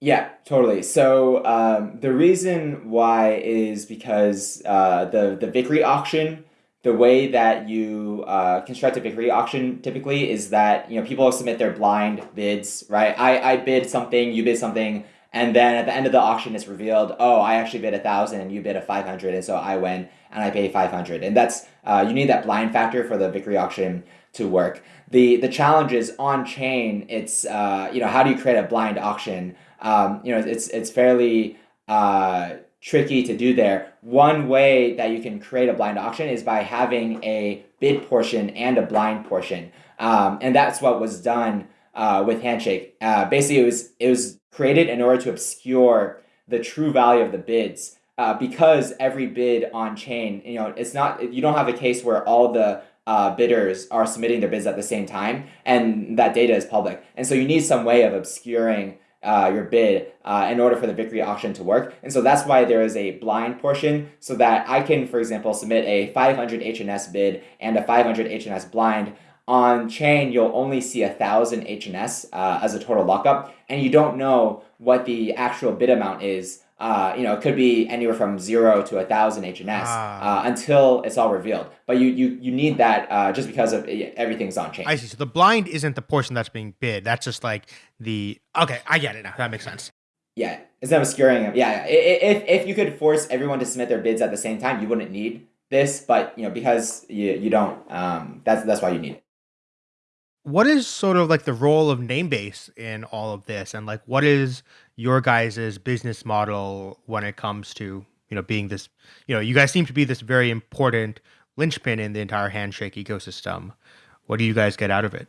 Yeah, totally. So um, the reason why is because uh, the the Vickrey auction, the way that you uh, construct a Vickrey auction typically is that you know people submit their blind bids, right? I, I bid something, you bid something, and then at the end of the auction it's revealed, oh, I actually bid a thousand and you bid a five hundred, and so I win and I pay 500. And that's, uh, you need that blind factor for the Vickrey auction to work. The, the challenge is on chain, it's, uh, you know, how do you create a blind auction? Um, you know, it's, it's fairly uh, tricky to do there. One way that you can create a blind auction is by having a bid portion and a blind portion. Um, and that's what was done uh, with Handshake. Uh, basically, it was, it was created in order to obscure the true value of the bids. Uh, because every bid on chain, you know, it's not you don't have a case where all the uh, bidders are submitting their bids at the same time, and that data is public. And so you need some way of obscuring uh, your bid uh, in order for the Vickrey auction to work. And so that's why there is a blind portion so that I can, for example, submit a 500 HNS bid and a 500 HNS blind. On chain, you'll only see a thousand HNS uh, as a total lockup, and you don't know what the actual bid amount is uh, you know, it could be anywhere from zero to a thousand HNS ah. uh, until it's all revealed. But you you you need that uh, just because of everything's on chain. I see. So the blind isn't the portion that's being bid. That's just like the okay. I get it now. That makes sense. Yeah, it's not obscuring them. Yeah, if if you could force everyone to submit their bids at the same time, you wouldn't need this. But you know, because you you don't, um, that's that's why you need it what is sort of like the role of Namebase in all of this? And like what is your guys' business model when it comes to you know being this you know you guys seem to be this very important linchpin in the entire handshake ecosystem. What do you guys get out of it?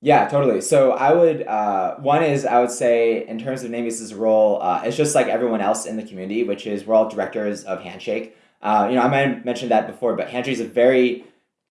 Yeah totally. So i would uh, one is i would say in terms of namebase's role uh, it's just like everyone else in the community which is we're all directors of handshake. Uh, you know i might have mentioned that before but handshake is a very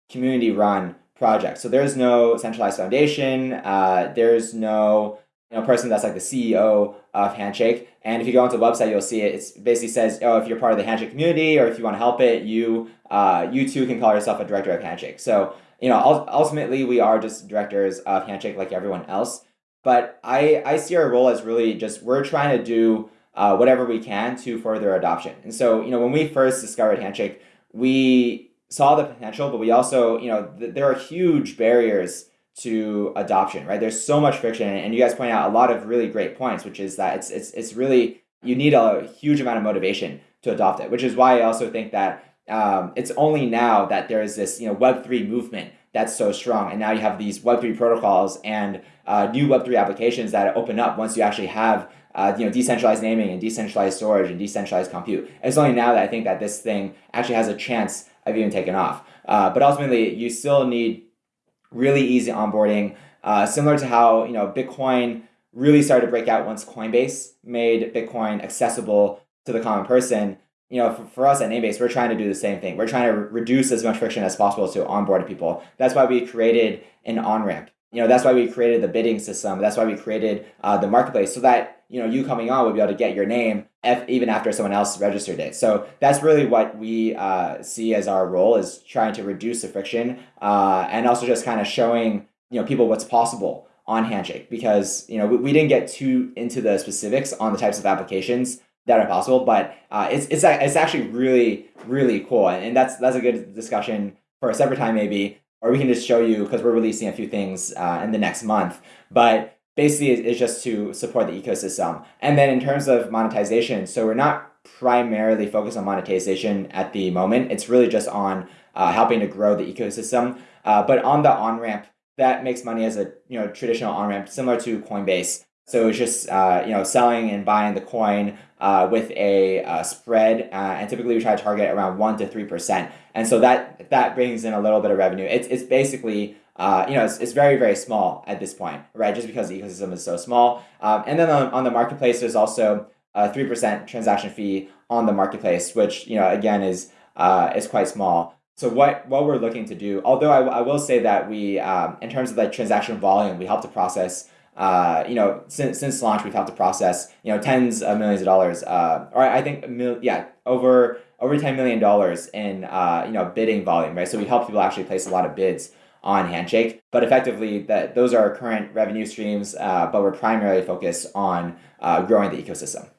community run project. So there's no centralized foundation. Uh, there's no you know, person that's like the CEO of Handshake. And if you go onto the website, you'll see it. It basically says, oh, if you're part of the Handshake community or if you want to help it, you uh, you too can call yourself a director of Handshake. So you know, ultimately, we are just directors of Handshake like everyone else. But I, I see our role as really just we're trying to do uh, whatever we can to further adoption. And so, you know, when we first discovered Handshake, we saw the potential, but we also, you know, th- there are huge barriers to adoption, right? There's so much friction, and you guys point out a lot of really great points, which is that it's it's it's really you need a huge amount of motivation to adopt it, which is why I also think that um, it's only now that there is this you know Web three movement that's so strong, and now you have these Web three protocols and uh, new Web three applications that open up once you actually have uh, you know, decentralized naming and decentralized storage and decentralized compute. It's only now that I think that this thing actually has a chance have even taken off. Uh, but ultimately, you still need really easy onboarding, uh, similar to how you know Bitcoin really started to break out once Coinbase made Bitcoin accessible to the common person. You know, for, for us at Namebase, we're trying to do the same thing. We're trying to re- reduce as much friction as possible to onboard people. That's why we created an on ramp. You know, that's why we created the bidding system. That's why we created uh, the marketplace so that you know you coming on would be able to get your name if, even after someone else registered it so that's really what we uh, see as our role is trying to reduce the friction uh, and also just kind of showing you know people what's possible on handshake because you know we, we didn't get too into the specifics on the types of applications that are possible but uh, it's, it's, it's actually really really cool and that's that's a good discussion for a separate time maybe or we can just show you because we're releasing a few things uh, in the next month but basically it's just to support the ecosystem. And then in terms of monetization, so we're not primarily focused on monetization at the moment. It's really just on uh, helping to grow the ecosystem. Uh, but on the on ramp, that makes money as a you know traditional on ramp, similar to Coinbase. So it's just uh, you know selling and buying the coin uh, with a uh, spread, uh, and typically we try to target around one to three percent. And so that that brings in a little bit of revenue. It's it's basically uh, you know, it's, it's very, very small at this point, right? Just because the ecosystem is so small. Um, and then on, on the marketplace, there's also a 3% transaction fee on the marketplace, which, you know, again, is, uh, is quite small. So what, what we're looking to do, although I, I will say that we, um, in terms of the transaction volume, we help to process uh, you know, since since launch, we've helped to process you know tens of millions of dollars, uh, or I think mil- yeah, over over ten million dollars in uh, you know bidding volume, right? So we help people actually place a lot of bids on Handshake. But effectively, that those are our current revenue streams, uh, but we're primarily focused on uh, growing the ecosystem.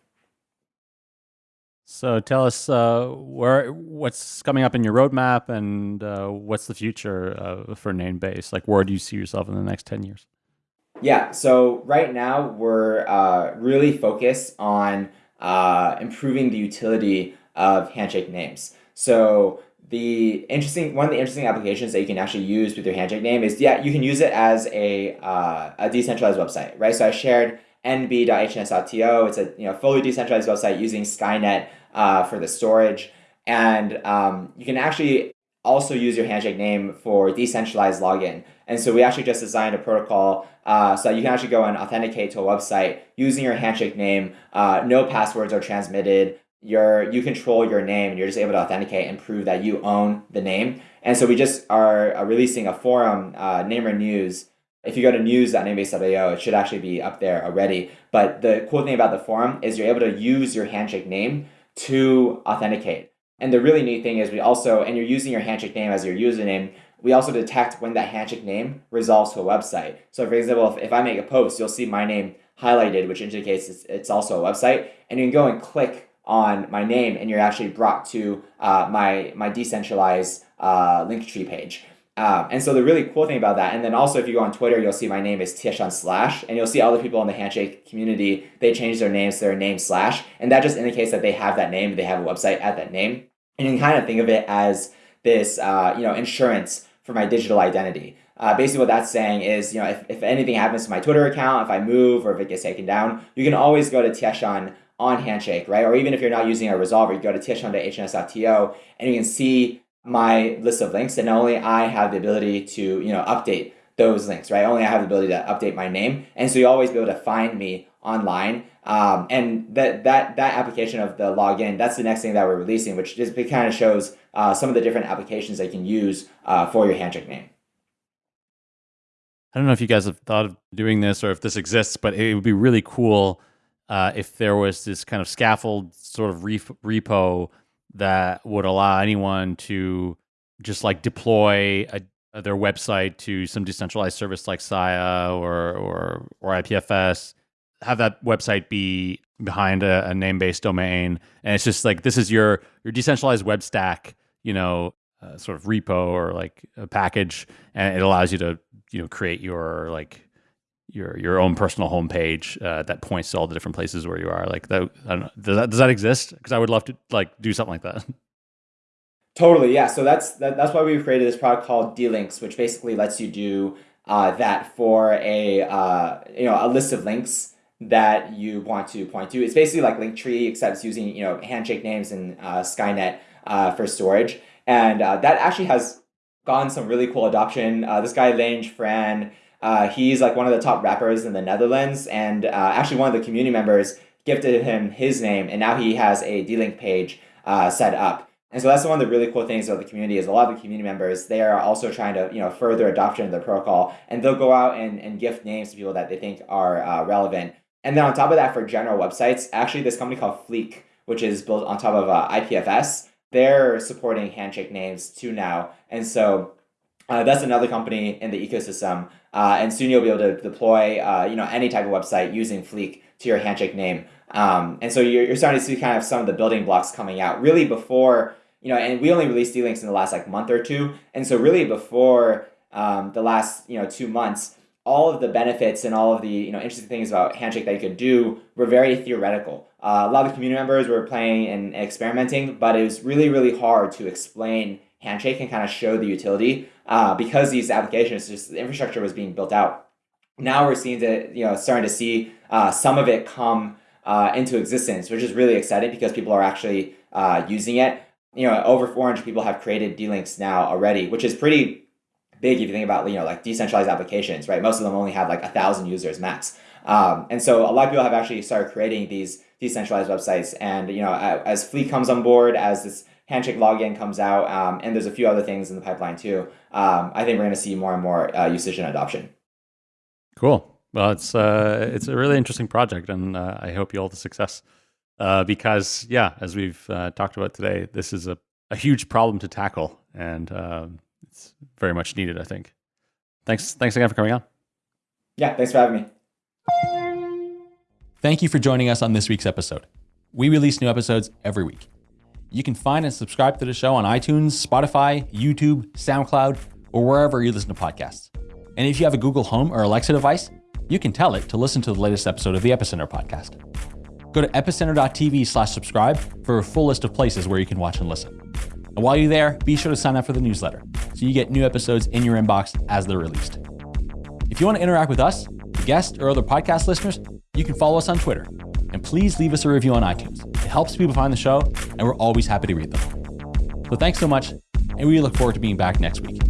So tell us uh, where what's coming up in your roadmap, and uh, what's the future uh, for Namebase? Like, where do you see yourself in the next ten years? Yeah. So right now we're uh, really focused on improving the utility of Handshake names. So the interesting one of the interesting applications that you can actually use with your handshake name is yeah you can use it as a uh, a decentralized website right? So I shared nb.hns.to it's a you know fully decentralized website using Skynet uh, for the storage. And um, you can actually also use your handshake name for decentralized login. And so we actually just designed a protocol uh, so you can actually go and authenticate to a website using your handshake name. Uh, no passwords are transmitted. You're, you control your name and you're just able to authenticate and prove that you own the name. And so we just are releasing a forum, uh, Namer News. If you go to news.namebase.io, it should actually be up there already. But the cool thing about the forum is you're able to use your handshake name to authenticate. And the really neat thing is we also, and you're using your handshake name as your username, we also detect when that handshake name resolves to a website. So for example, if, if I make a post, you'll see my name highlighted, which indicates it's, it's also a website. And you can go and click on my name and you're actually brought to uh, my, my decentralized uh, Linktree page. Um, and so the really cool thing about that, and then also if you go on Twitter, you'll see my name is Tieshun Slash, and you'll see other people in the Handshake community, they change their names to their name Slash, and that just indicates that they have that name, they have a website at that name. And you can kind of think of it as this, uh, you know, insurance for my digital identity. Uh, basically what that's saying is, you know, if, if anything happens to my Twitter account, if I move or if it gets taken down, you can always go to Tieshun on Handshake, right? Or even if you're not using a resolver, you go to tieshun.hns.to and you can see my list of links and only I have the ability to, you know, update those links, right? Only I have the ability to update my name. And so you always be able to find me online. Um, and that, that, that application of the login, that's the next thing that we're releasing, which just kind of shows uh, some of the different applications that you can use uh, for your handshake name. I don't know if you guys have thought of doing this or if this exists, but it would be really cool uh, if there was this kind of scaffold sort of repo that would allow anyone to just like deploy a, their website to some decentralized service like Sia or or or IPFS, have that website be behind a, a Namebase domain, and it's just like this is your your decentralized web stack, you know, uh, sort of repo or like a package, and it allows you to you know create your like your your own personal homepage uh, that points to all the different places where you are. Like that, does that does that exist? Because I would love to like do something like that. Totally, yeah. So that's that, that's why we created this product called D-Links, which basically lets you do uh, that for a uh, you know a list of links that you want to point to. It's basically like Linktree, except it's using you know handshake names and uh, Skynet uh, for storage, and uh, that actually has gotten some really cool adoption. Uh, this guy Lange Fran, uh, he's like one of the top rappers in the Netherlands, and uh, actually one of the community members gifted him his name, and now he has a D-Link page set up. And so that's one of the really cool things about the community is a lot of the community members, they are also trying to you know further adoption of the protocol, and they'll go out and, and gift names to people that they think are relevant. And then on top of that, for general websites, actually this company called Fleek, which is built on top of uh, IPFS, they're supporting handshake names too now. And so uh, that's another company in the ecosystem. Uh, and soon you'll be able to deploy uh, you know, any type of website using Fleek to your handshake name. Um, and so you're, you're starting to see kind of some of the building blocks coming out really before, you know, and we only released D-Links in the last like month or two. And so really before um, the last, you know, two months, all of the benefits and all of the you know interesting things about Handshake that you could do were very theoretical. Uh, a lot of the community members were playing and experimenting, but it was really really hard to explain Handshake and kind of show the utility uh, because these applications, just the infrastructure was being built out. Now we're seeing that, you know, starting to see uh, some of it come uh, into existence, which is really exciting because people are actually uh, using it. You know, over 400 people have created D-Links now already, which is pretty big if you think about, you know, like decentralized applications, right? Most of them only have like a thousand users max. Um, and so a lot of people have actually started creating these decentralized websites. And, you know, as Fleek comes on board, as this Handshake login comes out, um, and there's a few other things in the pipeline too. Um, I think we're going to see more and more uh, usage and adoption. Cool. Well, it's uh, it's a really interesting project, and uh, I hope you all the success. Uh, because yeah, as we've uh, talked about today, this is a, a huge problem to tackle, and um, it's very much needed. I think. Thanks. Thanks again for coming on. Yeah. Thanks for having me. Thank you for joining us on this week's episode. We release new episodes every week. You can find and subscribe to the show on iTunes, Spotify, YouTube, SoundCloud, or wherever you listen to podcasts. And if you have a Google Home or Alexa device, you can tell it to listen to the latest episode of the Epicenter podcast. Go to epicenter.tv slash subscribe for a full list of places where you can watch and listen. And while you're there, be sure to sign up for the newsletter so you get new episodes in your inbox as they're released. If you want to interact with us, guests, or other podcast listeners, you can follow us on Twitter and please leave us a review on iTunes. It helps people find the show, and we're always happy to read them. So thanks so much, and we look forward to being back next week.